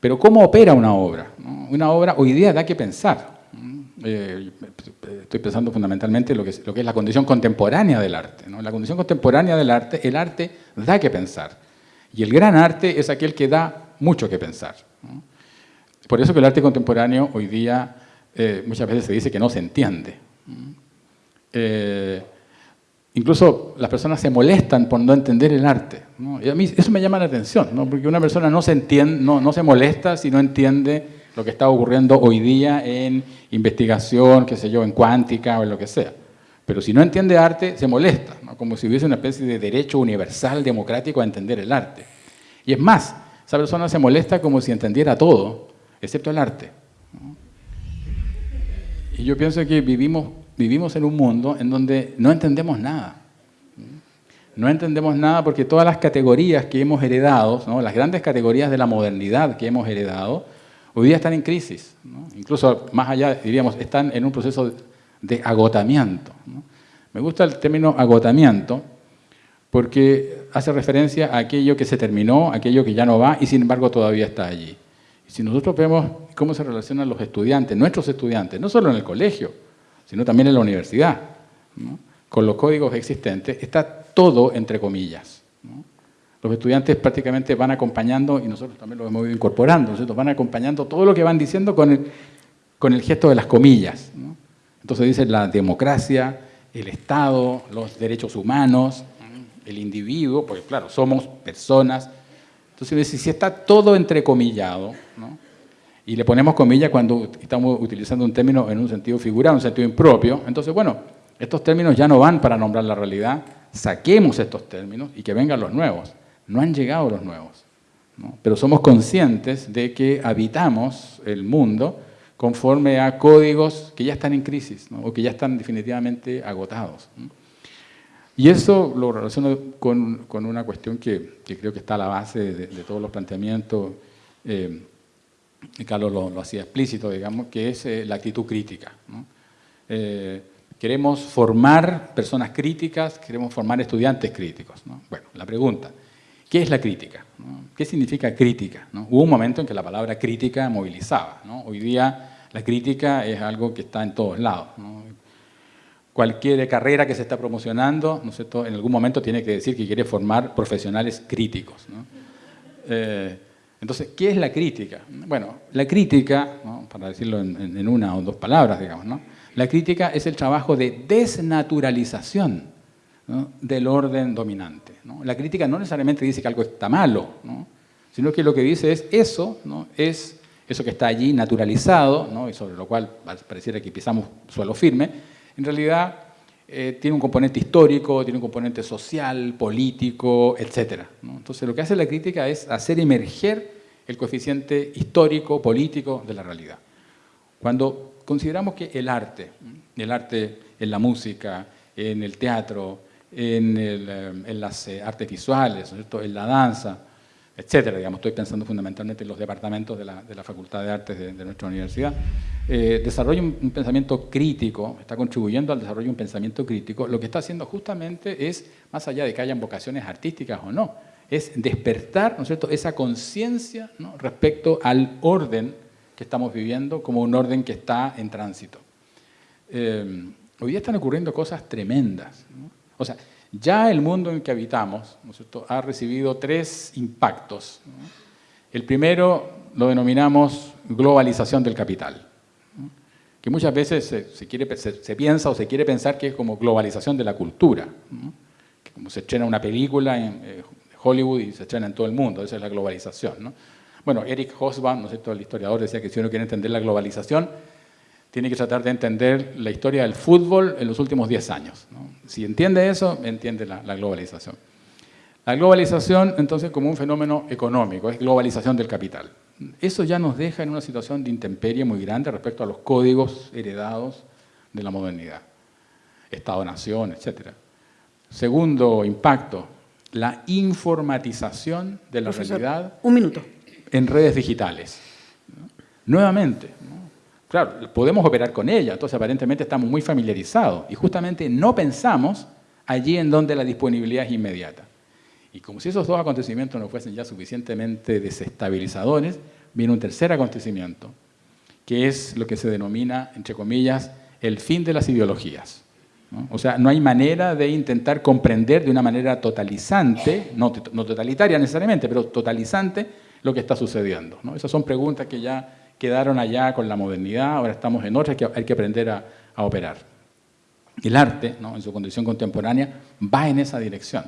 Pero ¿cómo opera una obra? Una obra hoy día da que pensar. Eh, estoy pensando fundamentalmente en lo que, es, lo que es la condición contemporánea del arte. En la condición contemporánea del arte, el arte da que pensar. Y el gran arte es aquel que da mucho que pensar. Por eso que el arte contemporáneo hoy día eh, muchas veces se dice que no se entiende. Incluso las personas se molestan por no entender el arte. Y a mí eso me llama la atención, porque una persona no se, entiende, no, no se molesta si no entiende lo que está ocurriendo hoy día en investigación, qué sé yo, en cuántica o en lo que sea. Pero si no entiende arte, se molesta, como si hubiese una especie de derecho universal democrático a entender el arte. Y es más, esa persona se molesta como si entendiera todo, excepto el arte. Y yo pienso que vivimos vivimos en un mundo en donde no entendemos nada. No entendemos nada porque todas las categorías que hemos heredado, las grandes categorías de la modernidad que hemos heredado, hoy día están en crisis. Incluso más allá, diríamos, están en un proceso de agotamiento. Me gusta el término agotamiento porque hace referencia a aquello que se terminó, aquello que ya no va y sin embargo todavía está allí. si nosotros vemos cómo se relacionan los estudiantes, nuestros estudiantes, no solo en el colegio, sino también en la universidad. Con los códigos existentes está todo entre comillas. Los estudiantes prácticamente van acompañando, y nosotros también lo hemos ido incorporando, van acompañando todo lo que van diciendo con el, gesto de las comillas. Entonces dicen la democracia, el Estado, los derechos humanos, el individuo, porque claro, somos personas. Entonces, si está todo entrecomillado, y le ponemos comillas cuando estamos utilizando un término en un sentido figurado, un sentido impropio. Entonces, bueno, estos términos ya no van para nombrar la realidad, saquemos estos términos y que vengan los nuevos. No han llegado los nuevos, pero somos conscientes de que habitamos el mundo conforme a códigos que ya están en crisis o que ya están definitivamente agotados. Y eso lo relaciono con, con una cuestión que, que, creo que está a la base de, todos los planteamientos eh, Carlos lo, hacía explícito, digamos, que es eh, la actitud crítica. Eh, queremos formar personas críticas, queremos formar estudiantes críticos. Bueno, la pregunta, ¿qué es la crítica? ¿Qué significa crítica? Hubo un momento en que la palabra crítica movilizaba. Hoy día la crítica es algo que está en todos lados. Cualquier carrera que se está promocionando, ¿no en algún momento tiene que decir que quiere formar profesionales críticos. Eh, entonces, ¿qué es la crítica? Bueno, la crítica, para decirlo en, una o dos palabras, digamos, ¿no? la crítica es el trabajo de desnaturalización del orden dominante. La crítica no necesariamente dice que algo está malo, sino que lo que dice es eso es eso que está allí naturalizado, ¿no? y sobre lo cual pareciera que pisamos suelo firme, en realidad eh, tiene un componente histórico, tiene un componente social, político, etc. Entonces lo que hace la crítica es hacer emerger el coeficiente histórico, político de la realidad. Cuando consideramos que el arte, el arte en la música, en el teatro, en, eh, las eh, artes visuales, en la danza, etcétera. Digamos, estoy pensando fundamentalmente en los departamentos de la, Facultad de Artes de, nuestra universidad. Eh, desarrolla un, pensamiento crítico, está contribuyendo al desarrollo de un pensamiento crítico. Lo que está haciendo justamente es, más allá de que hayan vocaciones artísticas o no, es despertar ¿no es cierto? esa conciencia respecto al orden que estamos viviendo como un orden que está en tránsito. Eh, hoy día están ocurriendo cosas tremendas. O sea, ya el mundo en que habitamos ha recibido tres impactos. El primero lo denominamos globalización del capital, que muchas veces se, quiere, piensa o se quiere pensar que es como globalización de la cultura, que como se estrena una película en eh, Hollywood y se estrena en todo el mundo, esa es la globalización. Bueno, Eric Hobsbawm, ¿no el historiador, decía que si uno quiere entender la globalización, tiene que tratar de entender la historia del fútbol en los últimos 10 años. Si entiende eso, entiende la, globalización. La globalización, entonces, como un fenómeno económico, es globalización del capital. Eso ya nos deja en una situación de intemperie muy grande respecto a los códigos heredados de la modernidad. Estado-nación, etc. Segundo impacto, la informatización de la realidad un minuto. en redes digitales. Nuevamente, Claro, podemos operar con ella, entonces aparentemente estamos muy familiarizados y justamente no pensamos allí en donde la disponibilidad es inmediata. Y como si esos dos acontecimientos no fuesen ya suficientemente desestabilizadores, viene un tercer acontecimiento, que es lo que se denomina, entre comillas, el fin de las ideologías. O sea, no hay manera de intentar comprender de una manera totalizante, no, totalitaria necesariamente, pero totalizante lo que está sucediendo. Esas son preguntas que ya quedaron allá con la modernidad, ahora estamos en otra, hay que aprender a, operar. El arte, en su condición contemporánea, va en esa dirección.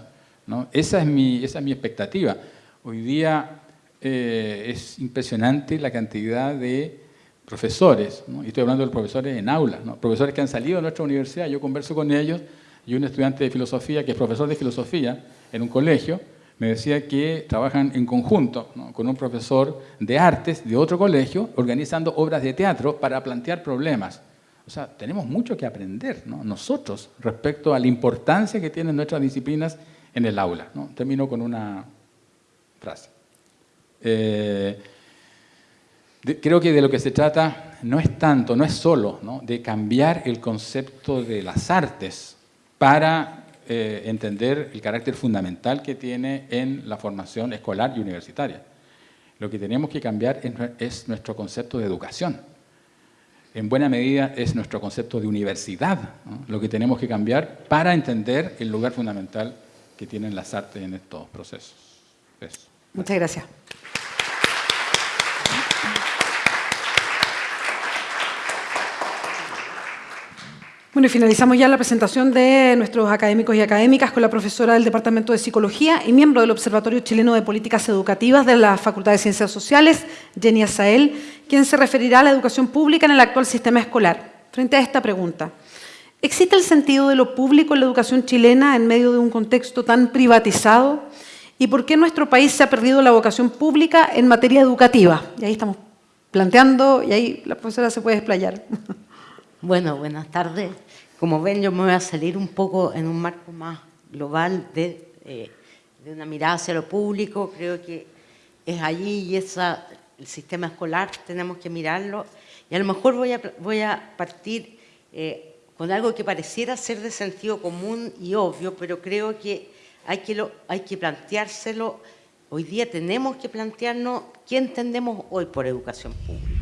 Esa, es mi, esa es mi expectativa. Hoy día eh, es impresionante la cantidad de profesores, y estoy hablando de profesores en aulas, profesores que han salido de nuestra universidad, yo converso con ellos, y un estudiante de filosofía que es profesor de filosofía en un colegio, me decía que trabajan en conjunto con un profesor de artes de otro colegio, organizando obras de teatro para plantear problemas. O sea, tenemos mucho que aprender nosotros respecto a la importancia que tienen nuestras disciplinas en el aula. Termino con una frase. Eh, creo que de lo que se trata no es tanto, no es solo de cambiar el concepto de las artes para eh, entender el carácter fundamental que tiene en la formación escolar y universitaria. Lo que tenemos que cambiar es, nuestro concepto de educación. En buena medida es nuestro concepto de universidad lo que tenemos que cambiar para entender el lugar fundamental que tienen las artes en estos procesos. Muchas gracias. Bueno, finalizamos ya la presentación de nuestros académicos y académicas con la profesora del Departamento de Psicología y miembro del Observatorio Chileno de Políticas Educativas de la Facultad de Ciencias Sociales, Jenny Azael, quien se referirá a la educación pública en el actual sistema escolar. Frente a esta pregunta, ¿existe el sentido de lo público en la educación chilena en medio de un contexto tan privatizado? ¿Y por qué nuestro país se ha perdido la vocación pública en materia educativa? Y ahí estamos planteando, y ahí la profesora se puede explayar. Bueno, buenas tardes. Como ven, yo me voy a salir un poco en un marco más global de, eh, de una mirada hacia lo público. Creo que es allí y esa, el sistema escolar tenemos que mirarlo. Y a lo mejor voy a, voy a partir eh, con algo que pareciera ser de sentido común y obvio, pero creo que hay que, lo, hay que planteárselo. Hoy día tenemos que plantearnos qué entendemos hoy por educación pública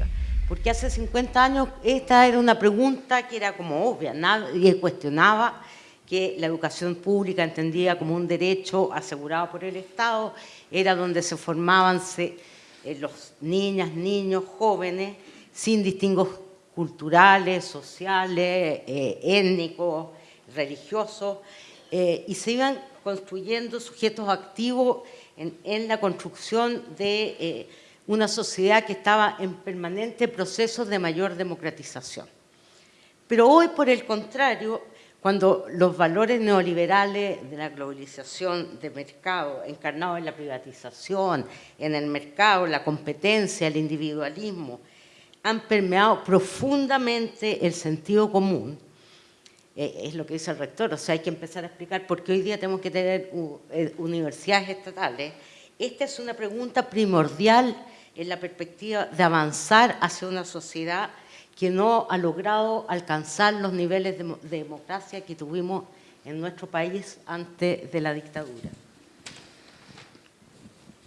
porque hace 50 años esta era una pregunta que era como obvia, nadie cuestionaba que la educación pública entendía como un derecho asegurado por el Estado, era donde se formaban eh, los niñas, niños, jóvenes, sin distingos culturales, sociales, eh, étnicos, religiosos, eh, y se iban construyendo sujetos activos en, la construcción de una sociedad que estaba en permanente proceso de mayor democratización. Pero hoy, por el contrario, cuando los valores neoliberales de la globalización de mercado, encarnados en la privatización, en el mercado, la competencia, el individualismo, han permeado profundamente el sentido común, eh, es lo que dice el rector, o sea, hay que empezar a explicar por qué hoy día tenemos que tener eh, universidades estatales. Esta es una pregunta primordial en la perspectiva de avanzar hacia una sociedad que no ha logrado alcanzar los niveles de, democracia que tuvimos en nuestro país antes de la dictadura.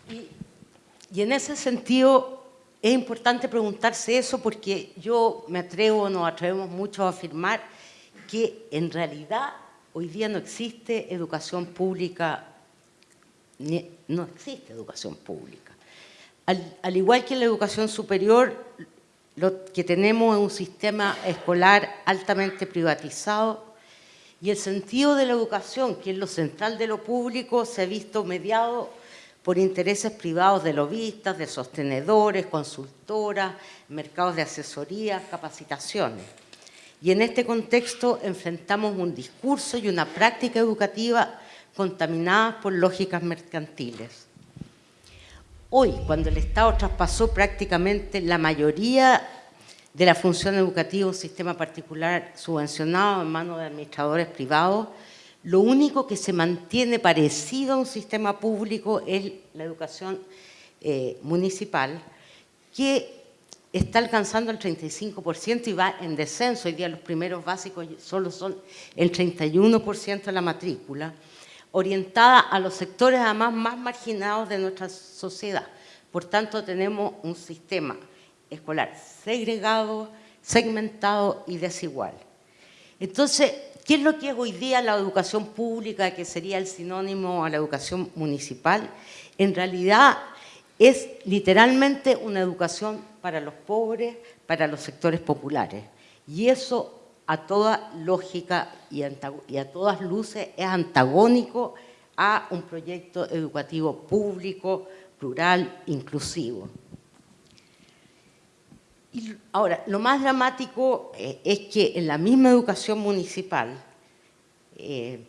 Y, en ese sentido es importante preguntarse eso porque yo me atrevo, nos atrevemos mucho a afirmar que en realidad hoy día no existe educación pública, no existe educación pública. Al, igual que en la educación superior, lo que tenemos es un sistema escolar altamente privatizado y el sentido de la educación, que es lo central de lo público, se ha visto mediado por intereses privados de lobistas, de sostenedores, consultoras, mercados de asesoría, capacitaciones. Y en este contexto enfrentamos un discurso y una práctica educativa contaminadas por lógicas mercantiles. Hoy, cuando el Estado traspasó prácticamente la mayoría de la función educativa un sistema particular subvencionado en manos de administradores privados, lo único que se mantiene parecido a un sistema público es la educación eh, municipal, que está alcanzando el 35% y va en descenso. Hoy día los primeros básicos solo son el 31% de la matrícula, orientada a los sectores además más marginados de nuestra sociedad. Por tanto, tenemos un sistema escolar segregado, segmentado y desigual. Entonces, ¿qué es lo que es hoy día la educación pública, que sería el sinónimo a la educación municipal? En realidad es literalmente una educación para los pobres, para los sectores populares. Y eso a toda lógica y a todas luces es antagónico a un proyecto educativo público, plural, inclusivo. Y ahora, lo más dramático eh, es que en la misma educación municipal, eh,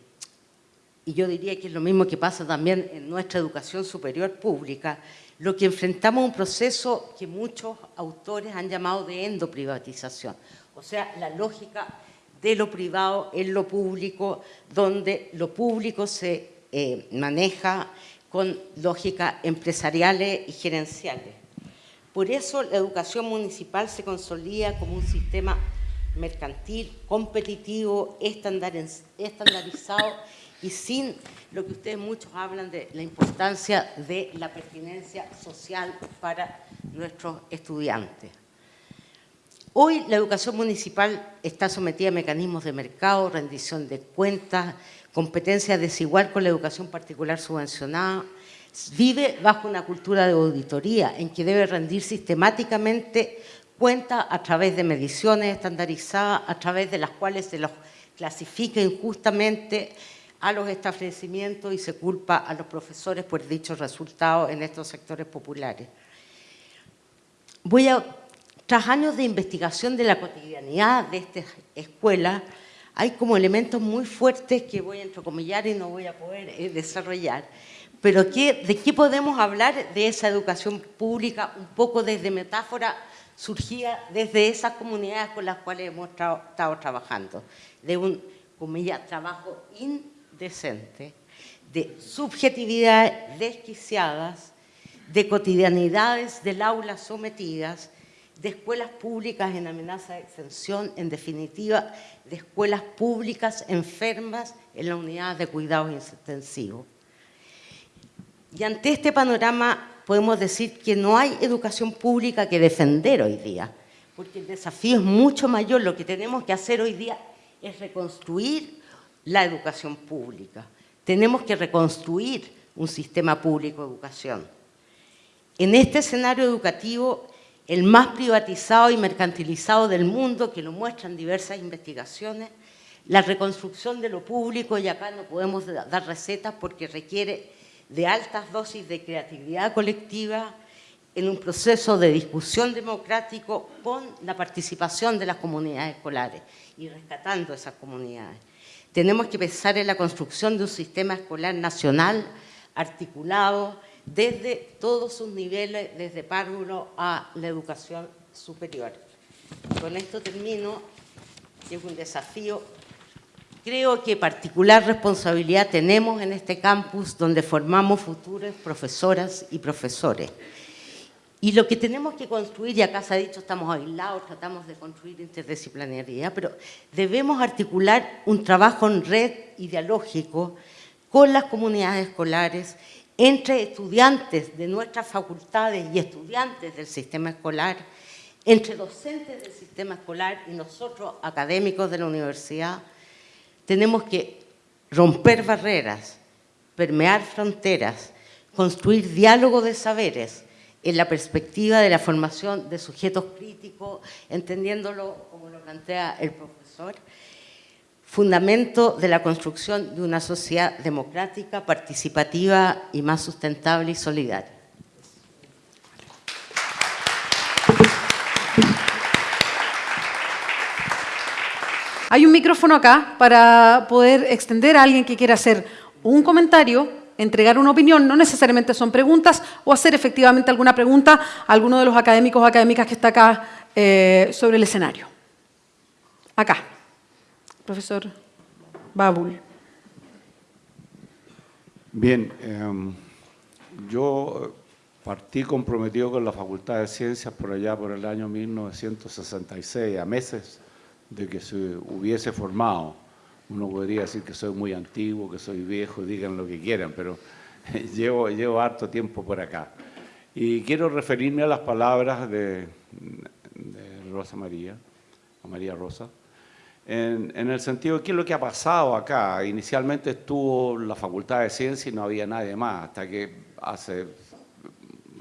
y yo diría que es lo mismo que pasa también en nuestra educación superior pública, lo que enfrentamos un proceso que muchos autores han llamado de endoprivatización, o sea, la lógica de lo privado en lo público, donde lo público se eh, maneja con lógicas empresariales y gerenciales. Por eso la educación municipal se consolida como un sistema mercantil, competitivo, estandarizado y sin lo que ustedes muchos hablan de la importancia de la pertinencia social para nuestros estudiantes. Hoy la educación municipal está sometida a mecanismos de mercado, rendición de cuentas, competencia desigual con la educación particular subvencionada, vive bajo una cultura de auditoría en que debe rendir sistemáticamente cuentas a través de mediciones estandarizadas, a través de las cuales se los clasifica injustamente a los establecimientos y se culpa a los profesores por dichos resultados en estos sectores populares. Voy a, tras años de investigación de la cotidianidad de esta escuela, hay como elementos muy fuertes que voy a entrecomillar y no voy a poder eh, desarrollar. Pero ¿de qué podemos hablar de esa educación pública un poco desde metáfora surgida desde esas comunidades con las cuales hemos estado trabajando? De un, comillas, trabajo in decente, de subjetividades desquiciadas, de cotidianidades del aula sometidas, de escuelas públicas en amenaza de extensión, en definitiva, de escuelas públicas enfermas en la unidad de cuidados intensivos. Y ante este panorama podemos decir que no hay educación pública que defender hoy día, porque el desafío es mucho mayor. Lo que tenemos que hacer hoy día es reconstruir la educación pública. Tenemos que reconstruir un sistema público de educación. En este escenario educativo, el más privatizado y mercantilizado del mundo, que lo muestran diversas investigaciones, la reconstrucción de lo público, y acá no podemos dar recetas porque requiere de altas dosis de creatividad colectiva en un proceso de discusión democrático con la participación de las comunidades escolares y rescatando esas comunidades. Tenemos que pensar en la construcción de un sistema escolar nacional articulado desde todos sus niveles, desde párvulo a la educación superior. Con esto termino, es un desafío. Creo que particular responsabilidad tenemos en este campus donde formamos futuras profesoras y profesores. Y lo que tenemos que construir, y acá se ha dicho, estamos aislados, tratamos de construir interdisciplinariedad, pero debemos articular un trabajo en red ideológico con las comunidades escolares, entre estudiantes de nuestras facultades y estudiantes del sistema escolar, entre docentes del sistema escolar y nosotros, académicos de la universidad, tenemos que romper barreras, permear fronteras, construir diálogo de saberes, en la perspectiva de la formación de sujetos críticos, entendiéndolo como lo plantea el profesor, fundamento de la construcción de una sociedad democrática, participativa y más sustentable y solidaria. Hay un micrófono acá para poder extender a alguien que quiera hacer un comentario entregar una opinión, no necesariamente son preguntas, o hacer efectivamente alguna pregunta a alguno de los académicos o académicas que está acá eh, sobre el escenario. Acá, profesor Babul. Bien, em, yo partí comprometido con la Facultad de Ciencias por allá por el año 1966, a meses de que se hubiese formado uno podría decir que soy muy antiguo, que soy viejo, digan lo que quieran, pero llevo, llevo harto tiempo por acá. Y quiero referirme a las palabras de, Rosa María, a María Rosa, en, en, el sentido de qué es lo que ha pasado acá. Inicialmente estuvo la Facultad de Ciencias y no había nadie más, hasta que hace,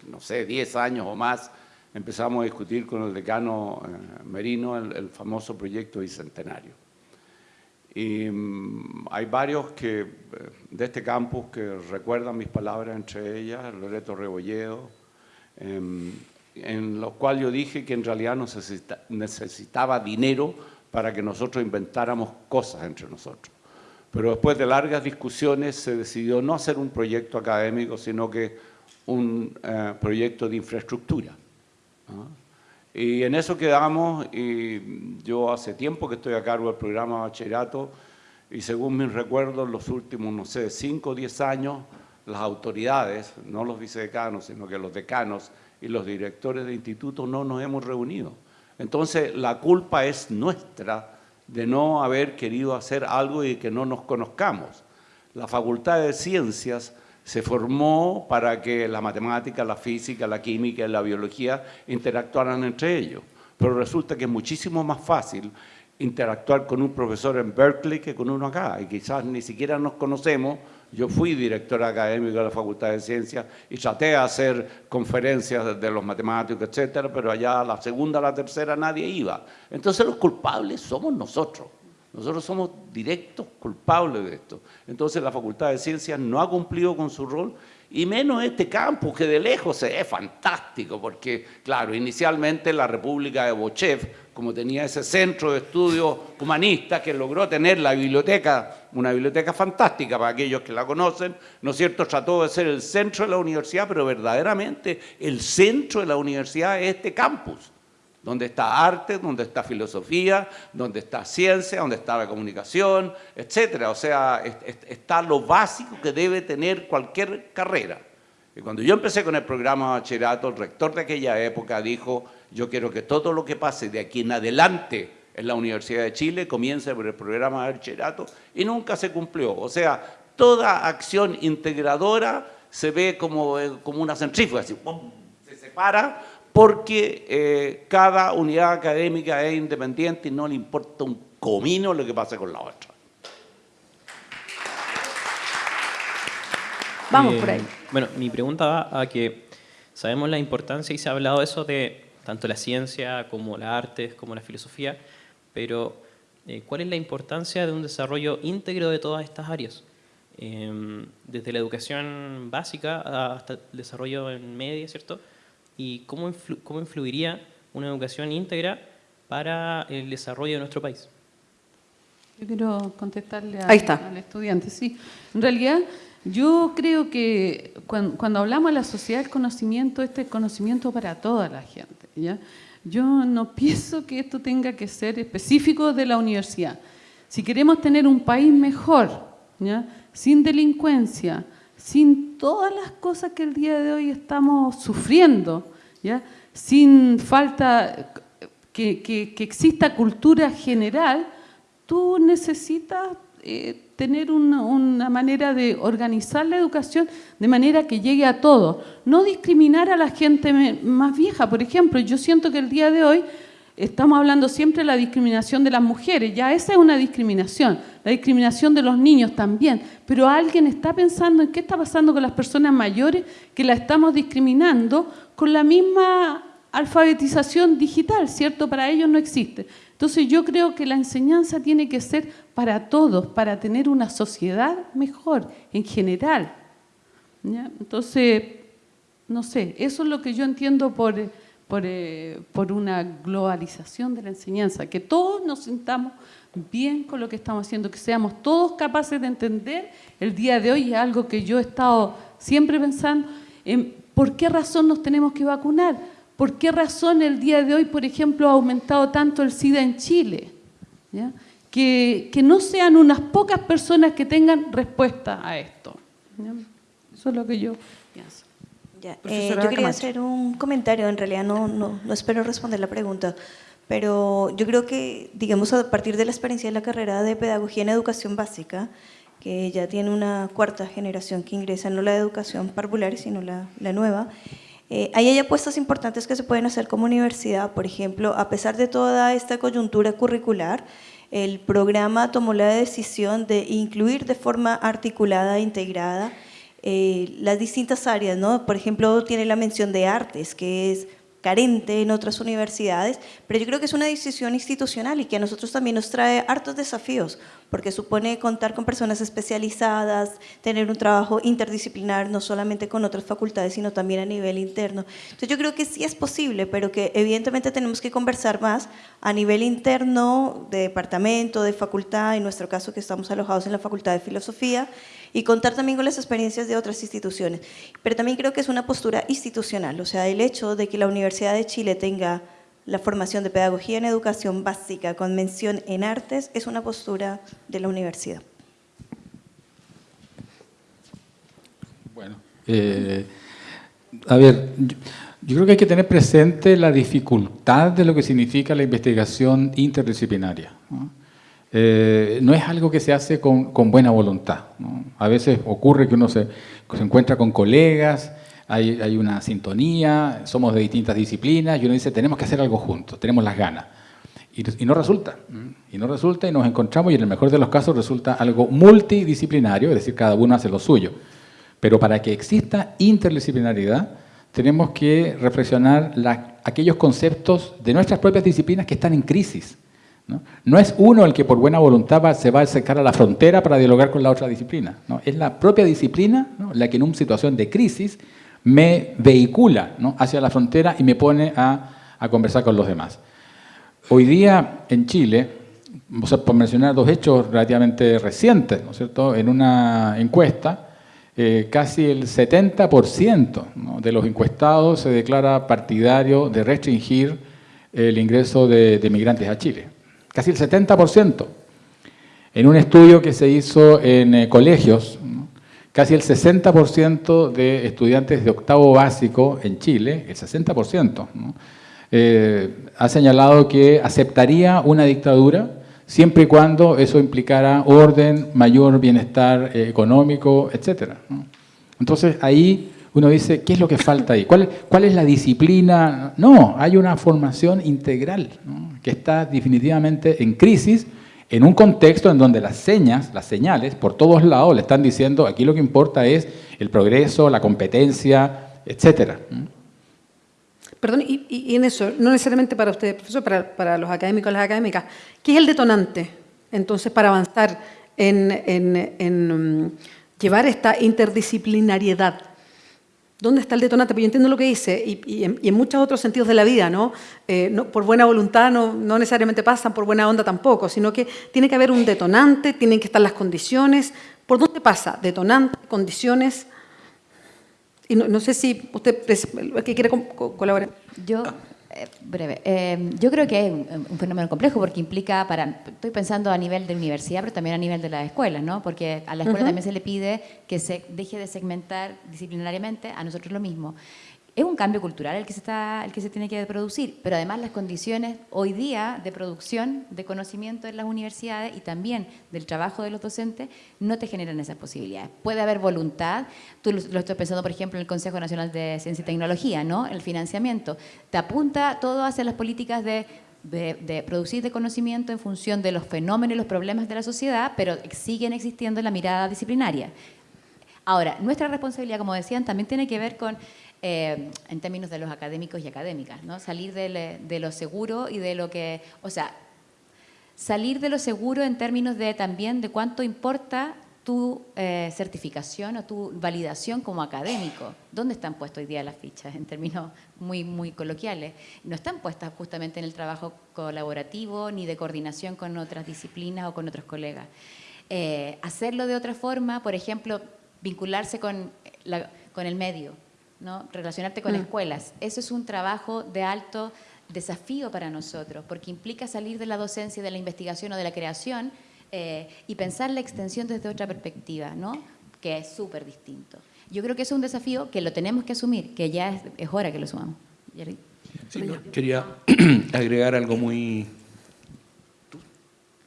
no sé, 10 años o más, empezamos a discutir con el decano eh, Merino el famoso proyecto bicentenario. Y mm, hay varios que, eh, de este campus que recuerdan mis palabras, entre ellas Loreto Rebolledo, em, en los cuales yo dije que en realidad necesita, necesitaba dinero para que nosotros inventáramos cosas entre nosotros. Pero después de largas discusiones se decidió no hacer un proyecto académico, sino que un eh, proyecto de infraestructura. Y en eso quedamos, y yo hace tiempo que estoy a cargo del programa bachillerato, y según mis recuerdos, los últimos, no sé, 5 o 10 años, las autoridades, no los vicedecanos, sino que los decanos y los directores de institutos no nos hemos reunido. Entonces, la culpa es nuestra de no haber querido hacer algo y que no nos conozcamos. La Facultad de Ciencias se formó para que la matemática, la física, la química y la biología interactuaran entre ellos. Pero resulta que es muchísimo más fácil interactuar con un profesor en Berkeley que con uno acá, y quizás ni siquiera nos conocemos. Yo fui director académico de la Facultad de Ciencias y traté de hacer conferencias de los matemáticos, etcétera, pero allá la segunda, la tercera nadie iba. Entonces los culpables somos nosotros. Nosotros somos directos culpables de esto. Entonces la Facultad de Ciencias no ha cumplido con su rol y menos este campus que de lejos ve fantástico porque, claro, inicialmente la República de Bochev, como tenía ese centro de estudios humanistas que logró tener la biblioteca, una biblioteca fantástica para aquellos que la conocen, ¿no es cierto?, trató de ser el centro de la universidad, pero verdaderamente el centro de la universidad es este campus donde está arte, donde está filosofía, donde está ciencia, donde está la comunicación, etcétera. O sea, está lo básico que debe tener cualquier carrera. Y cuando yo empecé con el programa de bachillerato, el rector de aquella época dijo, yo quiero que todo lo que pase de aquí en adelante en la Universidad de Chile comience por el programa de bachillerato y nunca se cumplió. O sea, toda acción integradora se ve como, eh, como una centrífuga, así, se separa porque eh, cada unidad académica es independiente y no le importa un comino lo que pase con la otra. Vamos por ahí. Bueno, mi pregunta va a que sabemos la importancia y se ha hablado de eso de tanto la ciencia como las artes, como la filosofía, pero eh, ¿cuál es la importancia de un desarrollo íntegro de todas estas áreas? Em, desde la educación básica hasta el desarrollo en media, ¿cierto? y cómo, cómo influiría una educación íntegra para el desarrollo de nuestro país. Yo quiero contestarle al estudiante. Sí, en realidad yo creo que cuando, hablamos de la sociedad del conocimiento, este es conocimiento para toda la gente. ¿ya? Yo no pienso que esto tenga que ser específico de la universidad. Si queremos tener un país mejor, ¿ya? sin delincuencia, sin todas las cosas que el día de hoy estamos sufriendo, ¿ya? sin falta que, que, que exista cultura general, tú necesitas eh, tener una, manera de organizar la educación de manera que llegue a todos. No discriminar a la gente más vieja. Por ejemplo, yo siento que el día de hoy estamos hablando siempre de la discriminación de las mujeres. Ya esa es una discriminación. La discriminación de los niños también. Pero alguien está pensando en qué está pasando con las personas mayores que la estamos discriminando con la misma alfabetización digital, ¿cierto? Para ellos no existe. Entonces yo creo que la enseñanza tiene que ser para todos, para tener una sociedad mejor en general. Entonces, no sé, eso es lo que yo entiendo por, por, eh, por una globalización de la enseñanza, que todos nos sintamos bien con lo que estamos haciendo, que seamos todos capaces de entender el día de hoy, es algo que yo he estado siempre pensando, en por qué razón nos tenemos que vacunar, ¿Por qué razón el día de hoy, por ejemplo, ha aumentado tanto el SIDA en Chile? Que, no sean unas pocas personas que tengan respuesta a esto. Eso es lo que yo pienso. Eh, yo quería hacer un comentario, en realidad no, no, no espero responder la pregunta, pero yo creo que, digamos, a partir de la experiencia de la carrera de Pedagogía en Educación Básica, que ya tiene una cuarta generación que ingresa, no la de educación parvular, sino la, la nueva, eh, hay apuestas importantes que se pueden hacer como universidad, por ejemplo, a pesar de toda esta coyuntura curricular, el programa tomó la decisión de incluir de forma articulada e integrada eh, las distintas áreas, ¿no? Por ejemplo, tiene la mención de artes, que es carente en otras universidades, pero yo creo que es una decisión institucional y que a nosotros también nos trae hartos desafíos, porque supone contar con personas especializadas, tener un trabajo interdisciplinar, no solamente con otras facultades, sino también a nivel interno. Entonces yo creo que sí es posible, pero que evidentemente tenemos que conversar más a nivel interno, de departamento, de facultad, en nuestro caso que estamos alojados en la Facultad de Filosofía, y contar también con las experiencias de otras instituciones. Pero también creo que es una postura institucional, o sea, el hecho de que la Universidad de Chile tenga la formación de pedagogía en educación básica con mención en artes es una postura de la universidad. Bueno, eh, a ver, yo, creo que hay que tener presente la dificultad de lo que significa la investigación interdisciplinaria. Eh, no es algo que se hace con, buena voluntad. A veces ocurre que uno se, encuentra con colegas, hay, una sintonía, somos de distintas disciplinas y uno dice, tenemos que hacer algo juntos, tenemos las ganas. Y, no resulta, y no resulta y nos encontramos y en el mejor de los casos resulta algo multidisciplinario, es decir, cada uno hace lo suyo. Pero para que exista interdisciplinariedad, tenemos que reflexionar aquellos conceptos de nuestras propias disciplinas que están en crisis. ¿No? es uno el que por buena voluntad se va a acercar a la frontera para dialogar con la otra disciplina. ¿no? Es la propia disciplina la que en una situación de crisis me vehicula hacia la frontera y me pone a, conversar con los demás. Hoy día en Chile, por mencionar dos hechos relativamente recientes, ¿no es cierto? en una encuesta, eh, casi el 70% de los encuestados se declara partidario de restringir el ingreso de migrantes a Chile casi el 70%. En un estudio que se hizo en eh, colegios, casi el 60% de estudiantes de octavo básico en Chile, el 60%, eh, ha señalado que aceptaría una dictadura siempre y cuando eso implicara orden, mayor bienestar eh, económico, etc. Entonces ahí uno dice, ¿qué es lo que falta ahí? ¿Cuál, cuál es la disciplina? No, hay una formación integral que está definitivamente en crisis en un contexto en donde las señas, las señales, por todos lados le están diciendo aquí lo que importa es el progreso, la competencia, etc. Perdón, y, en eso, no necesariamente para usted, profesor, para, para los académicos y las académicas, ¿qué es el detonante entonces para avanzar en, en, en mm, llevar esta interdisciplinariedad ¿Dónde está el detonante? Pero yo entiendo lo que dice y, en, muchos otros sentidos de la vida, ¿no? Eh, por buena voluntad no, no, necesariamente pasan, por buena onda tampoco, sino que tiene que haber un detonante, tienen que estar las condiciones. ¿Por dónde pasa? Detonante, condiciones. Y no, sé si usted que quiere colaborar. Yo eh, breve. Eh, yo creo que es un, fenómeno complejo porque implica, para, estoy pensando a nivel de universidad, pero también a nivel de la escuela, ¿no? Porque a la escuela también se le pide que se deje de segmentar disciplinariamente, a nosotros lo mismo es un cambio cultural el que, se está, el que se tiene que producir, pero además las condiciones hoy día de producción de conocimiento en las universidades y también del trabajo de los docentes no te generan esas posibilidades. Puede haber voluntad, tú lo, estoy pensando por ejemplo en el Consejo Nacional de Ciencia y Tecnología, ¿no? el financiamiento, te apunta todo hacia las políticas de de, producir de conocimiento en función de los fenómenos y los problemas de la sociedad, pero siguen existiendo en la mirada disciplinaria. Ahora, nuestra responsabilidad, como decían, también tiene que ver con eh, en términos de los académicos y académicas, ¿no? Salir de, lo seguro y de lo que, o sea, salir de lo seguro en términos de también de cuánto importa tu eh, certificación o tu validación como académico. ¿Dónde están puestas hoy día las fichas en términos muy, muy coloquiales? No están puestas justamente en el trabajo colaborativo ni de coordinación con otras disciplinas o con otros colegas. Eh, hacerlo de otra forma, por ejemplo, vincularse con, con el medio, ¿no? relacionarte con mm. escuelas. Eso es un trabajo de alto desafío para nosotros, porque implica salir de la docencia, de la investigación o de la creación eh, y pensar la extensión desde otra perspectiva, ¿no? que es súper distinto. Yo creo que es un desafío que lo tenemos que asumir, que ya es, hora que lo sumamos. quería agregar algo muy...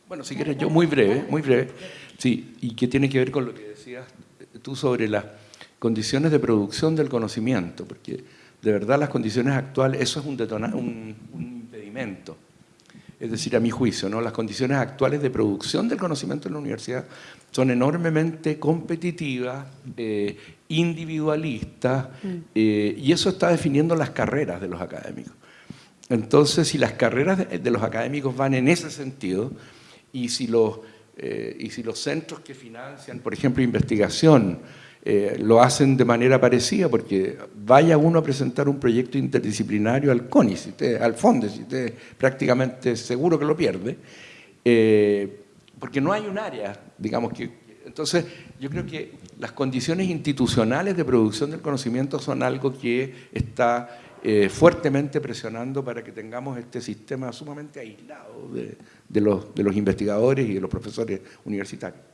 Bueno, si quieres yo, muy breve, muy breve. Sí, y que tiene que ver con lo que decías tú sobre la condiciones de producción del conocimiento, porque de verdad las condiciones actuales, eso es un, un, impedimento. Es decir, a mi juicio, ¿no? las condiciones actuales de producción del conocimiento en la universidad son enormemente competitivas, eh, individualistas, mm. eh, y eso está definiendo las carreras de los académicos. Entonces, si las carreras de, los académicos van en ese sentido, y si los, eh, y si los centros que financian, por ejemplo, investigación, eh, lo hacen de manera parecida, porque vaya uno a presentar un proyecto interdisciplinario al CONI, si al FONDE, si usted prácticamente seguro que lo pierde, eh, porque no hay un área, digamos que... Entonces, yo creo que las condiciones institucionales de producción del conocimiento son algo que está eh, fuertemente presionando para que tengamos este sistema sumamente aislado de los investigadores y de los profesores universitarios.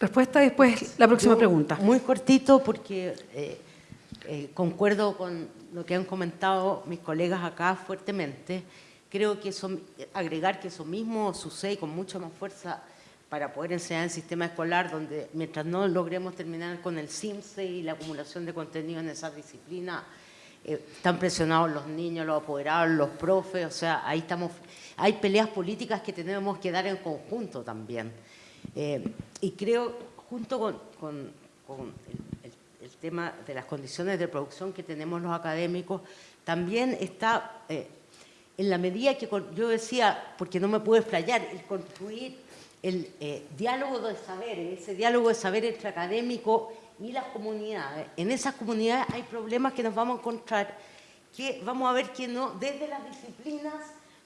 Respuesta después la próxima pregunta. Muy cortito porque eh, eh, concuerdo con lo que han comentado mis colegas acá fuertemente. Creo que eso, agregar que eso mismo sucede con mucha más fuerza para poder enseñar el sistema escolar, donde mientras no logremos terminar con el CIMSE y la acumulación de contenido en esa disciplina, eh, están presionados los niños, los apoderados, los profes, o sea, ahí estamos, hay peleas políticas que tenemos que dar en conjunto también. Eh, y creo, junto con, el, tema de las condiciones de producción que tenemos los académicos, también está, eh, en la medida que yo decía, porque no me puedo explayar, el construir el eh, diálogo de saberes, ese diálogo de saber entre académicos y las comunidades. En esas comunidades hay problemas que nos vamos a encontrar, que vamos a ver que no, desde las disciplinas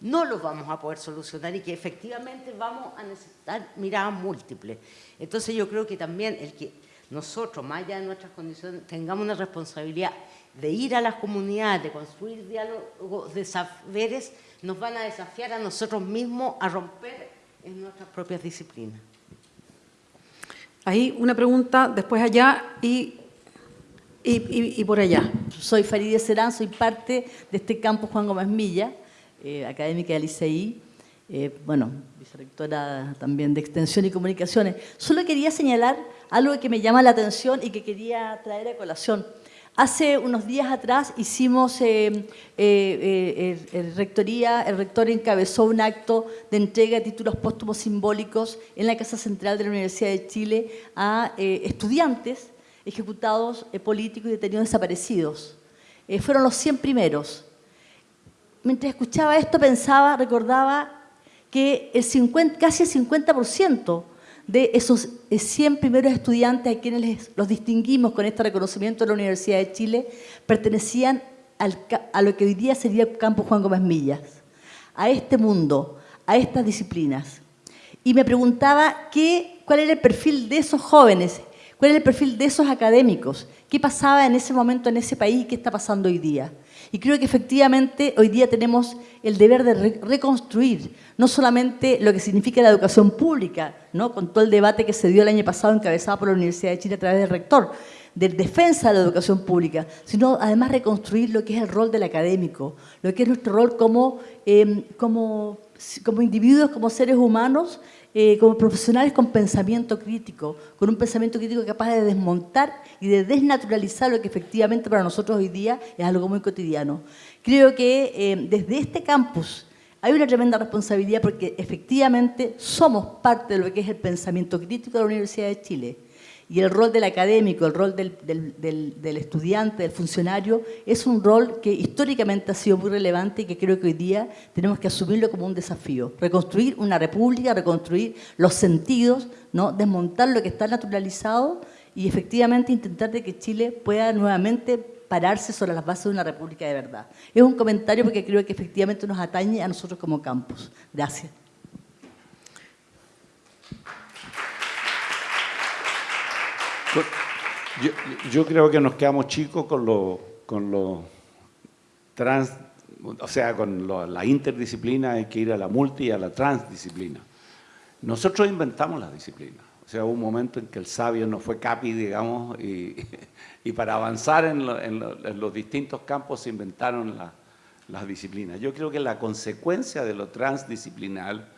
no los vamos a poder solucionar y que efectivamente vamos a necesitar miradas múltiples. Entonces yo creo que también el que nosotros, más allá de nuestras condiciones, tengamos una responsabilidad de ir a las comunidades, de construir diálogos de saberes, nos van a desafiar a nosotros mismos a romper en nuestras propias disciplinas. Ahí una pregunta, después allá y, y, por allá. Soy Farideh Serán, soy parte de este campo Juan Gómez Milla eh, académica del ICI, eh, bueno, vicerectora también de Extensión y Comunicaciones. Solo quería señalar algo que me llama la atención y que quería traer a colación. Hace unos días atrás hicimos, eh, el, rectoría, el rector encabezó un acto de entrega de títulos póstumos simbólicos en la Casa Central de la Universidad de Chile a estudiantes ejecutados políticos y detenidos desaparecidos. fueron los 100 primeros mientras escuchaba esto pensaba, recordaba que el 50, casi el 50% de esos 100 primeros estudiantes a quienes los distinguimos con este reconocimiento de la Universidad de Chile, pertenecían a lo que hoy día sería el campo Juan Gómez Millas, a este mundo, a estas disciplinas. Y me preguntaba qué, cuál era el perfil de esos jóvenes, cuál era el perfil de esos académicos, qué pasaba en ese momento en ese país y qué está pasando hoy día. Y creo que efectivamente hoy día tenemos el deber de reconstruir no solamente lo que significa la educación pública, ¿no? con todo el debate que se dio el año pasado encabezado por la Universidad de Chile a través del rector, de defensa de la educación pública, sino además reconstruir lo que es el rol del académico, lo que es nuestro rol como, em, como, como individuos, como seres humanos, eh, como profesionales con pensamiento crítico, con un pensamiento crítico capaz de desmontar y de desnaturalizar lo que efectivamente para nosotros hoy día es algo muy cotidiano. Creo que eh, desde este campus hay una tremenda responsabilidad porque efectivamente somos parte de lo que es el pensamiento crítico de la Universidad de Chile y el rol del académico, el rol del, estudiante, del funcionario, es un rol que históricamente ha sido muy relevante y que creo que hoy día tenemos que asumirlo como un desafío. Reconstruir una república, reconstruir los sentidos, ¿no? desmontar lo que está naturalizado y efectivamente intentar de que Chile pueda nuevamente pararse sobre las bases de una república de verdad. Es un comentario porque creo que efectivamente nos atañe a nosotros como campus. Gracias. Yo, creo que nos quedamos chicos con lo, con lo trans, o sea, con la interdisciplina hay que ir a la multi y a la transdisciplina. Nosotros inventamos las disciplinas. O sea, hubo un momento en que el sabio no fue capi, digamos, y, para avanzar en, los distintos campos se inventaron las disciplinas. Yo creo que la consecuencia de lo transdisciplinar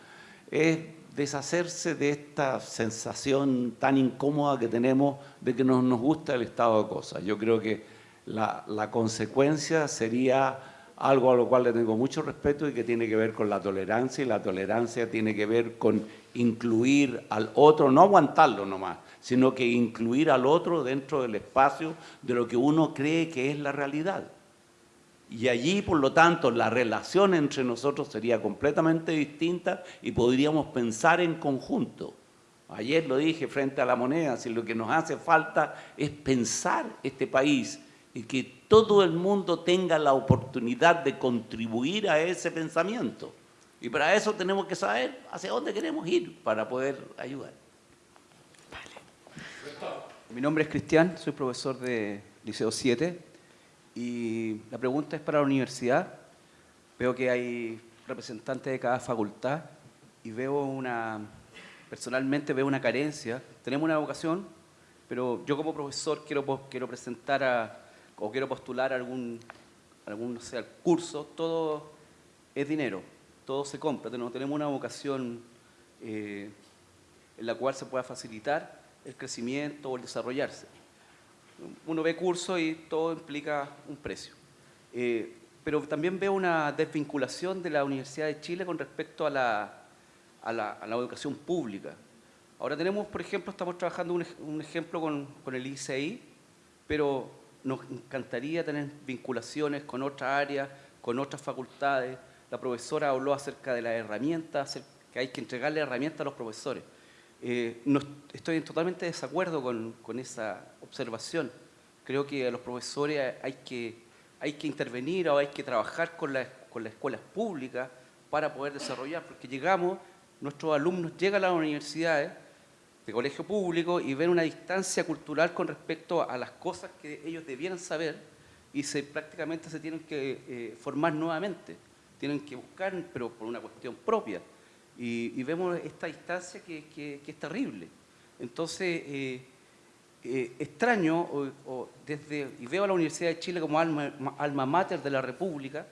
es deshacerse de esta sensación tan incómoda que tenemos de que no nos gusta el estado de cosas. Yo creo que la, consecuencia sería algo a lo cual le tengo mucho respeto y que tiene que ver con la tolerancia y la tolerancia tiene que ver con incluir al otro, no aguantarlo nomás, sino que incluir al otro dentro del espacio de lo que uno cree que es la realidad. Y allí, por lo tanto, la relación entre nosotros sería completamente distinta y podríamos pensar en conjunto. Ayer lo dije frente a la moneda, si lo que nos hace falta es pensar este país y que todo el mundo tenga la oportunidad de contribuir a ese pensamiento. Y para eso tenemos que saber hacia dónde queremos ir para poder ayudar. Mi nombre es Cristian, soy profesor de Liceo 7 y la pregunta es para la universidad. Veo que hay representantes de cada facultad y veo una, personalmente veo una carencia. Tenemos una vocación, pero yo como profesor quiero, quiero presentar o quiero postular algún, algún sea, curso, todo es dinero, todo se compra. Tenemos una vocación eh, en la cual se pueda facilitar el crecimiento o el desarrollarse uno ve cursos y todo implica un precio. Eh, pero también veo una desvinculación de la Universidad de Chile con respecto a la, a la, educación pública. Ahora tenemos, por ejemplo, estamos trabajando un, ejemplo con, con, el ICI, pero nos encantaría tener vinculaciones con otras áreas, con otras facultades. La profesora habló acerca de las herramientas, que hay que entregarle herramientas a los profesores. Eh, estoy en totalmente desacuerdo con, con, esa observación. Creo que a los profesores hay que, hay que intervenir o hay que trabajar con, con las escuelas públicas para poder desarrollar, porque llegamos, nuestros alumnos llegan a las universidades de colegio público y ven una distancia cultural con respecto a las cosas que ellos debieran saber y se, prácticamente se tienen que eh, formar nuevamente, tienen que buscar, pero por una cuestión propia y, vemos esta distancia que, es terrible. Entonces, eh, eh, extraño, desde, y veo a la Universidad de Chile como alma, alma mater de la República,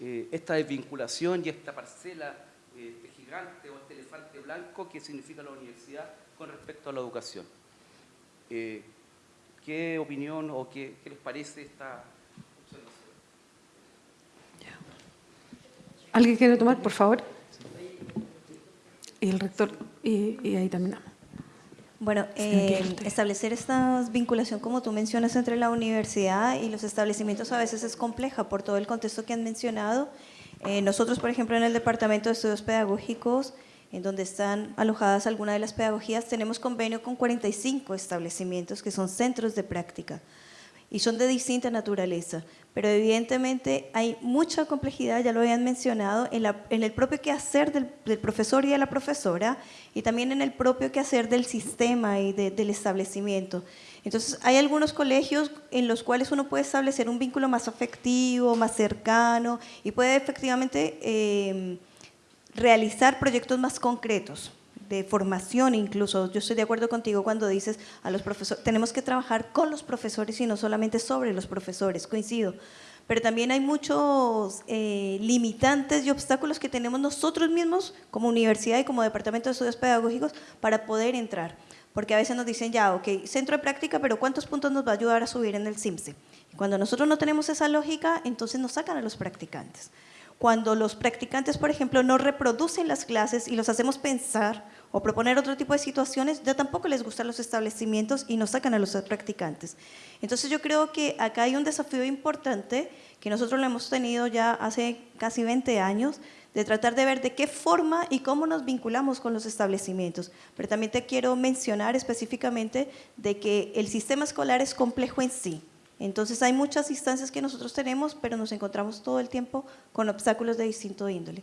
eh, esta desvinculación y esta parcela, este gigante o este elefante blanco que significa la universidad con respecto a la educación. ¿Qué opinión o qué, qué les parece esta observación? ¿Alguien quiere tomar, por favor? y el rector, y, ahí terminamos. Bueno, eh, establecer esta vinculación, como tú mencionas, entre la universidad y los establecimientos a veces es compleja por todo el contexto que han mencionado. Eh, nosotros, por ejemplo, en el Departamento de Estudios Pedagógicos, en donde están alojadas algunas de las pedagogías, tenemos convenio con 45 establecimientos que son centros de práctica y son de distinta naturaleza, pero evidentemente hay mucha complejidad, ya lo habían mencionado, en, el propio quehacer del, del, profesor y de la profesora y también en el propio quehacer del sistema y del establecimiento. Entonces, hay algunos colegios en los cuales uno puede establecer un vínculo más afectivo, más cercano y puede efectivamente eh, realizar proyectos más concretos de formación incluso. Yo estoy de acuerdo contigo cuando dices a los profesores, tenemos que trabajar con los profesores y no solamente sobre los profesores, coincido. Pero también hay muchos eh, limitantes y obstáculos que tenemos nosotros mismos como universidad y como departamento de estudios pedagógicos para poder entrar. Porque a veces nos dicen, ya, ok, centro de práctica, pero ¿cuántos puntos nos va a ayudar a subir en el CIMSE? Cuando nosotros no tenemos esa lógica, entonces nos sacan a los practicantes. Cuando los practicantes, por ejemplo, no reproducen las clases y los hacemos pensar o proponer otro tipo de situaciones, ya tampoco les gustan los establecimientos y nos sacan a los practicantes. Entonces yo creo que acá hay un desafío importante que nosotros lo hemos tenido ya hace casi 20 años, de tratar de ver de qué forma y cómo nos vinculamos con los establecimientos. Pero también te quiero mencionar específicamente de que el sistema escolar es complejo en sí. Entonces hay muchas instancias que nosotros tenemos, pero nos encontramos todo el tiempo con obstáculos de distinto índole.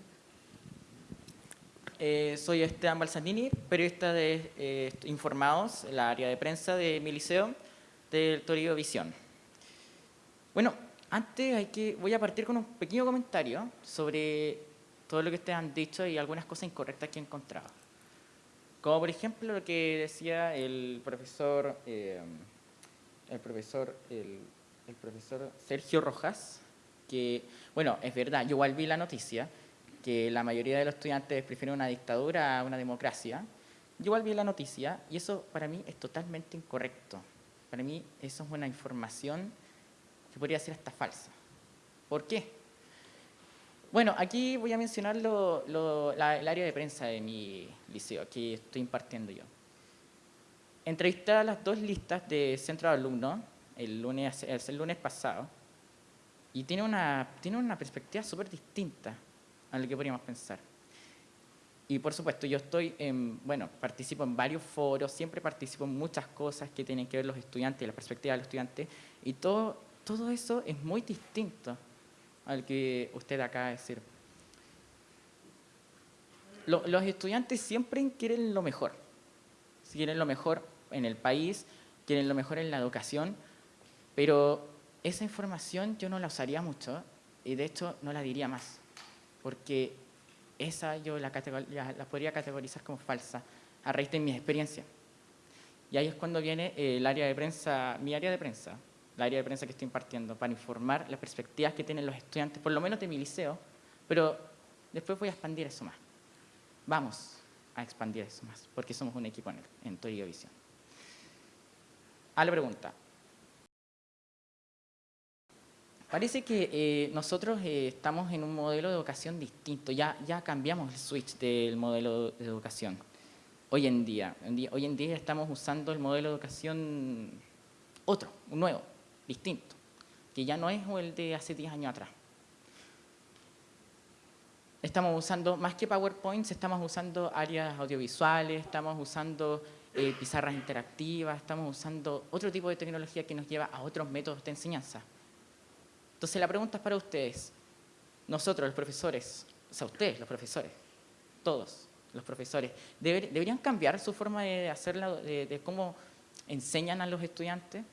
Eh, soy Esteban Balsanini, periodista de eh, Informados, la área de prensa de mi liceo, del Torío Visión. Bueno, antes hay que, voy a partir con un pequeño comentario sobre todo lo que ustedes han dicho y algunas cosas incorrectas que he encontrado. Como por ejemplo lo que decía el profesor... Eh, el profesor, el, profesor Sergio Rojas, que, bueno, es verdad, yo igual vi la noticia, que la mayoría de los estudiantes prefieren una dictadura a una democracia. Yo igual vi la noticia y eso para mí es totalmente incorrecto. Para mí eso es una información que podría ser hasta falsa. ¿Por qué? Bueno, aquí voy a mencionar lo, el área de prensa de mi liceo, que estoy impartiendo yo. Entrevisté a las dos listas de centro de alumnos el lunes, el lunes pasado y tiene una, tiene una perspectiva súper distinta a lo que podríamos pensar. Y por supuesto, yo estoy en, bueno, participo en varios foros, siempre participo en muchas cosas que tienen que ver los estudiantes, la perspectiva de los estudiantes, y todo, todo eso es muy distinto al que usted acaba de decir. los estudiantes siempre quieren lo mejor, quieren lo mejor en el país, quieren lo mejor en la educación, pero esa información yo no la usaría mucho y de hecho no la diría más, porque esa yo la, podría categorizar como falsa a raíz de mi experiencia. Y ahí es cuando viene el área de prensa, mi área de prensa, la área de prensa que estoy impartiendo, para informar las perspectivas que tienen los estudiantes, por lo menos de mi liceo, pero después voy a expandir eso más. Vamos a expandir eso más, porque somos un equipo en, en Torio Visión a la pregunta. Parece que eh, nosotros eh, estamos en un modelo de educación distinto, ya, cambiamos el switch del modelo de educación hoy en día. Hoy en día estamos usando el modelo de educación otro, un nuevo, distinto, que ya no es el de hace 10 años atrás. Estamos usando, más que PowerPoints, estamos usando áreas audiovisuales, estamos usando eh, pizarras interactivas, estamos usando otro tipo de tecnología que nos lleva a otros métodos de enseñanza. Entonces la pregunta es para ustedes, nosotros los profesores, o sea, ustedes los profesores, todos los profesores, ¿deberían cambiar su forma de hacerla, de, cómo enseñan a los estudiantes?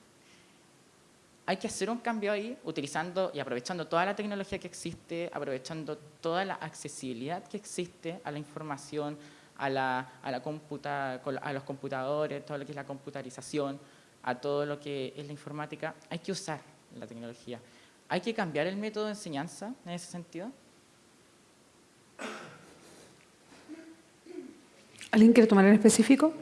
hay que hacer un cambio ahí utilizando y aprovechando toda la tecnología que existe, aprovechando toda la accesibilidad que existe a la información, a, la, a, la computa, a los computadores, todo lo que es la computarización, a todo lo que es la informática, hay que usar la tecnología. ¿Hay que cambiar el método de enseñanza en ese sentido? ¿Alguien quiere tomar en específico?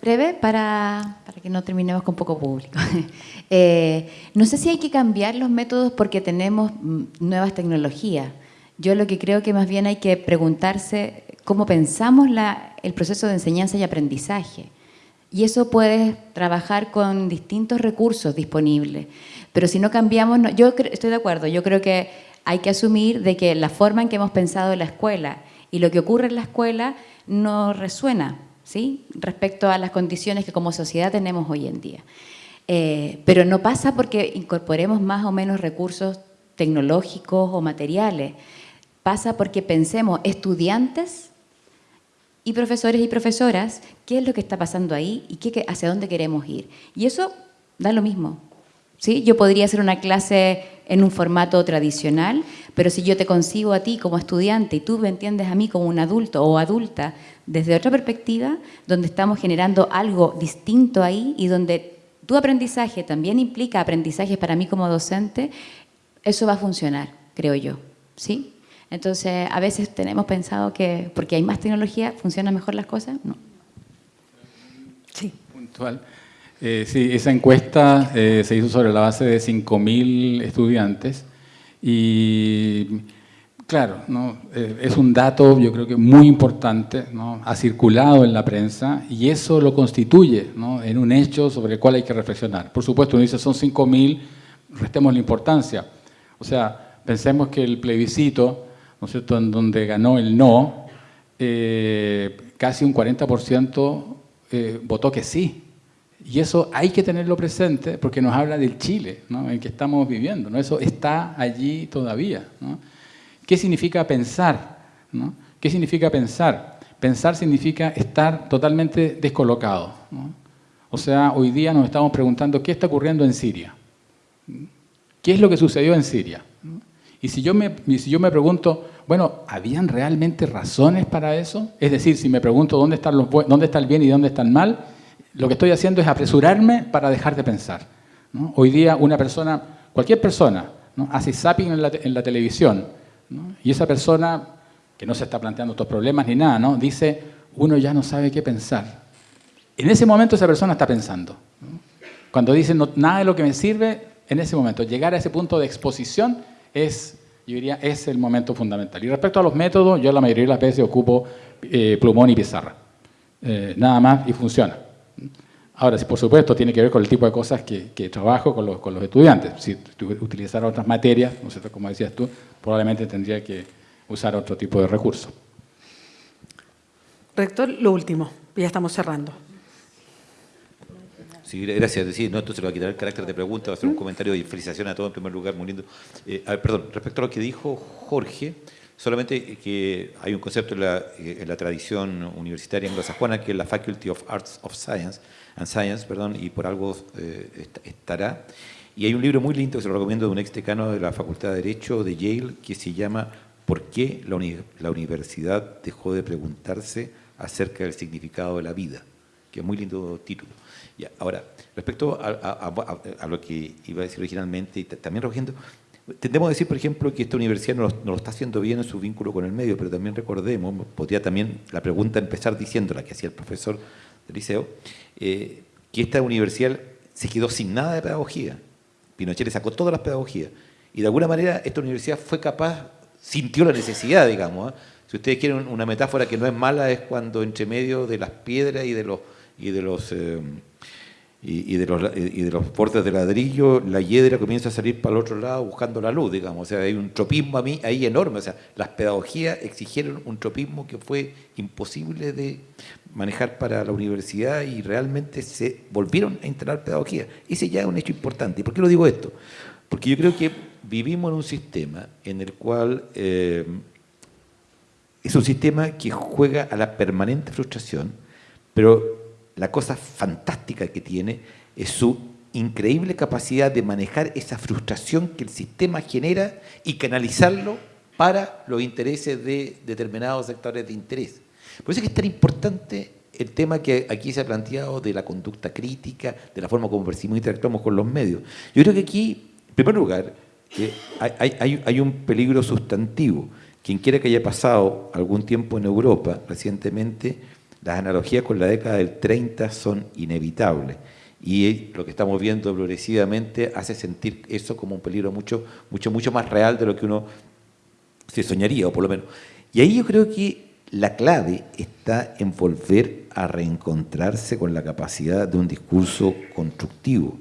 breve para, para, que no terminemos con poco público. Eh, no sé si hay que cambiar los métodos porque tenemos mm, nuevas tecnologías. Yo lo que creo que más bien hay que preguntarse cómo pensamos el proceso de enseñanza y aprendizaje. Y eso puede trabajar con distintos recursos disponibles. Pero si no cambiamos, yo estoy de acuerdo, yo creo que hay que asumir de que la forma en que hemos pensado la escuela Y lo que ocurre en la escuela no resuena ¿sí? respecto a las condiciones que como sociedad tenemos hoy en día. Eh, pero no pasa porque incorporemos más o menos recursos tecnológicos o materiales. Pasa porque pensemos estudiantes y profesores y profesoras qué es lo que está pasando ahí y qué, hacia dónde queremos ir. Y eso da lo mismo. ¿sí? Yo podría hacer una clase en un formato tradicional, pero si yo te consigo a ti como estudiante y tú me entiendes a mí como un adulto o adulta desde otra perspectiva, donde estamos generando algo distinto ahí y donde tu aprendizaje también implica aprendizaje para mí como docente, eso va a funcionar, creo yo. ¿sí? Entonces, a veces tenemos pensado que porque hay más tecnología, ¿funcionan mejor las cosas? No. Sí. Puntual. Eh, sí, esa encuesta eh, se hizo sobre la base de 5.000 estudiantes y claro, ¿no? Eh, es un dato yo creo que muy importante, ¿no? ha circulado en la prensa y eso lo constituye ¿no? en un hecho sobre el cual hay que reflexionar. Por supuesto, uno dice son 5.000, restemos la importancia. O sea, pensemos que el plebiscito, ¿no en donde ganó el no, casi un 40% votó que sí. Y eso hay que tenerlo presente porque nos habla del Chile en que estamos viviendo. Eso está allí todavía. ¿Qué significa pensar? ¿Qué significa pensar? Pensar significa estar totalmente descolocado. O sea, hoy día nos estamos preguntando qué está ocurriendo en Siria. ¿Qué es lo que sucedió en Siria? Y si yo me, si yo me pregunto, bueno, ¿habían realmente razones para eso? Es decir, si me pregunto dónde, están los, dónde está el bien y dónde está el mal, lo que estoy haciendo es apresurarme para dejar de pensar. Hoy día una persona, cualquier persona, hace zapping en la, televisión y esa persona, que no se está planteando estos problemas ni nada, ¿no? dice, uno ya no sabe qué pensar. En ese momento esa persona está pensando. Cuando dice, no, nada de lo que me sirve, en ese momento, llegar a ese punto de exposición es, yo diría, es el momento fundamental. Y respecto a los métodos, yo la mayoría de las veces ocupo eh, plumón y pizarra. Eh, nada más y funciona. Ahora, por supuesto, tiene que ver con el tipo de cosas que, trabajo con los, con los, estudiantes. Si utilizara otras materias, ¿no sé, como decías tú, probablemente tendría que usar otro tipo de recurso. Rector, lo último, ya estamos cerrando. Sí, gracias. Sí, no, esto se lo va a quitar el carácter de pregunta, va a ser un comentario y felicitación a todos en primer lugar, muy lindo. Eh, perdón, respecto a lo que dijo Jorge, Solamente que hay un concepto en la, la tradición universitaria anglosajona que es la Faculty of Arts of Science, and Science, perdón, y por algo eh, estará. Y hay un libro muy lindo que se lo recomiendo de un ex decano de la Facultad de Derecho de Yale que se llama ¿Por qué la, la universidad dejó de preguntarse acerca del significado de la vida? Que es muy lindo título. Ahora, respecto a, lo que iba a decir originalmente, y también recogiendo, Tendemos a decir, por ejemplo, que esta universidad no lo, está haciendo bien en su vínculo con el medio, pero también recordemos, podría también la pregunta empezar diciendo la que hacía el profesor del liceo, eh, que esta universidad se quedó sin nada de pedagogía. Pinochet le sacó todas las pedagogías. Y de alguna manera esta universidad fue capaz, sintió la necesidad, digamos. ¿eh? Si ustedes quieren una metáfora que no es mala, es cuando entre medio de las piedras y de los, y de los eh, y, de los, y de los bordes de ladrillo, la hiedra comienza a salir para el otro lado buscando la luz, digamos. O sea, hay un tropismo a mí ahí enorme. O sea, las pedagogías exigieron un tropismo que fue imposible de manejar para la universidad y realmente se volvieron a instalar pedagogía. Ese ya es un hecho importante. ¿Y por qué lo digo esto? Porque yo creo que vivimos en un sistema en el cual eh, es un sistema que juega a la permanente frustración, pero la cosa fantástica que tiene es su increíble capacidad de manejar esa frustración que el sistema genera y canalizarlo para los intereses de determinados sectores de interés. Por eso es que es tan importante el tema que aquí se ha planteado de la conducta crítica, de la forma como percibimos y interactuamos con los medios. Yo creo que aquí, en primer lugar, hay, hay un peligro sustantivo. Quien quiera que haya pasado algún tiempo en Europa recientemente, las analogías con la década del 30 son inevitables y lo que estamos viendo progresivamente hace sentir eso como un peligro mucho, mucho, mucho más real de lo que uno se soñaría, o por lo menos. Y ahí yo creo que la clave está en volver a reencontrarse con la capacidad de un discurso constructivo.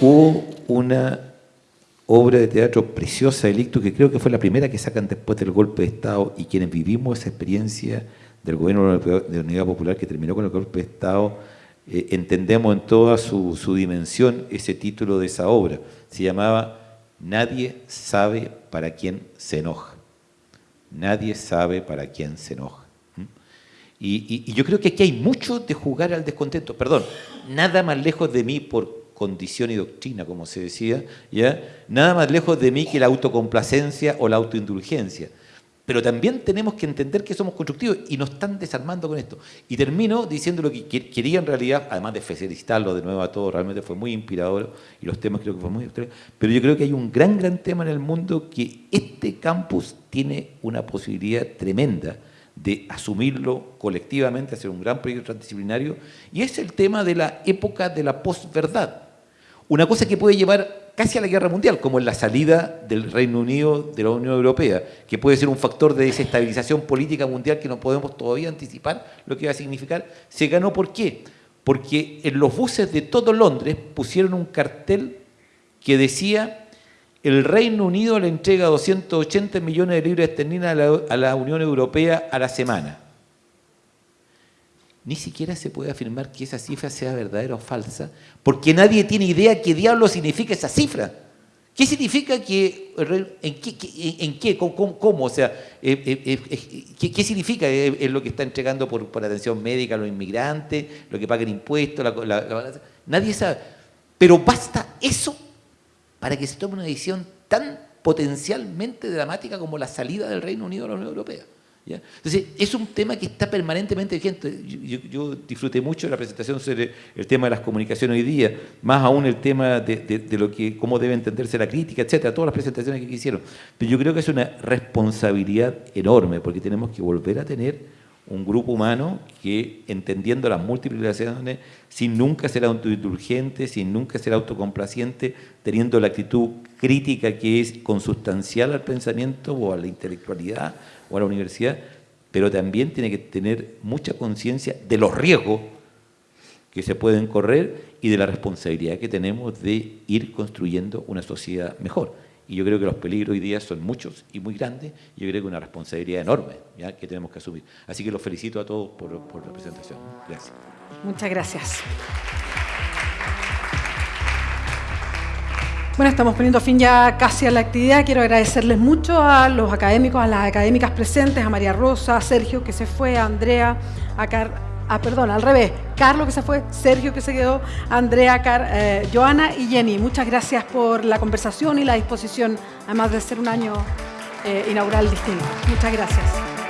Hubo una obra de teatro preciosa de que creo que fue la primera que sacan después del golpe de Estado y quienes vivimos esa experiencia del gobierno de Unidad Popular que terminó con el golpe de Estado, eh, entendemos en toda su, dimensión ese título de esa obra. Se llamaba Nadie sabe para quién se enoja. Nadie sabe para quién se enoja. ¿Mm? Y, yo creo que aquí hay mucho de jugar al descontento. Perdón, nada más lejos de mí por condición y doctrina, como se decía, ¿ya? nada más lejos de mí que la autocomplacencia o la autoindulgencia. Pero también tenemos que entender que somos constructivos y nos están desarmando con esto. Y termino diciendo lo que quería en realidad, además de felicitarlo de nuevo a todos, realmente fue muy inspirador y los temas creo que fueron muy Pero yo creo que hay un gran, gran tema en el mundo que este campus tiene una posibilidad tremenda de asumirlo colectivamente, hacer un gran proyecto transdisciplinario, y es el tema de la época de la posverdad. Una cosa que puede llevar casi a la guerra mundial, como en la salida del Reino Unido de la Unión Europea, que puede ser un factor de desestabilización política mundial que no podemos todavía anticipar lo que va a significar, se ganó ¿por qué? Porque en los buses de todo Londres pusieron un cartel que decía el Reino Unido le entrega 280 millones de libras esterlinas a la, a la Unión Europea a la semana ni siquiera se puede afirmar que esa cifra sea verdadera o falsa, porque nadie tiene idea qué diablo significa esa cifra. ¿Qué significa que, en qué, en qué cómo, o sea, eh, eh, eh, ¿qué, significa es lo que está entregando por, atención médica a los inmigrantes, lo que pagan impuestos, nadie sabe. Pero basta eso para que se tome una decisión tan potencialmente dramática como la salida del Reino Unido de la Unión Europea. Entonces, es un tema que está permanentemente vigente. Yo, disfruté mucho de la presentación sobre el tema de las comunicaciones hoy día, más aún el tema de, lo que, cómo debe entenderse la crítica, etcétera, todas las presentaciones que hicieron. Pero yo creo que es una responsabilidad enorme, porque tenemos que volver a tener un grupo humano que, entendiendo las múltiples relaciones, sin nunca ser autoindulgente, sin nunca ser autocomplaciente, teniendo la actitud crítica que es consustancial al pensamiento o a la intelectualidad, o a la universidad, pero también tiene que tener mucha conciencia de los riesgos que se pueden correr y de la responsabilidad que tenemos de ir construyendo una sociedad mejor. Y yo creo que los peligros hoy día son muchos y muy grandes, y yo creo que una responsabilidad enorme ¿ya? que tenemos que asumir. Así que los felicito a todos por, por la presentación. Gracias. Muchas gracias. Bueno, estamos poniendo fin ya casi a la actividad. Quiero agradecerles mucho a los académicos, a las académicas presentes, a María Rosa, a Sergio que se fue, a Andrea, a Car ah, perdón, al revés, Carlos que se fue, Sergio que se quedó, Andrea, Car eh, Joana y Jenny. Muchas gracias por la conversación y la disposición, además de ser un año eh, inaugural distinto. Muchas gracias.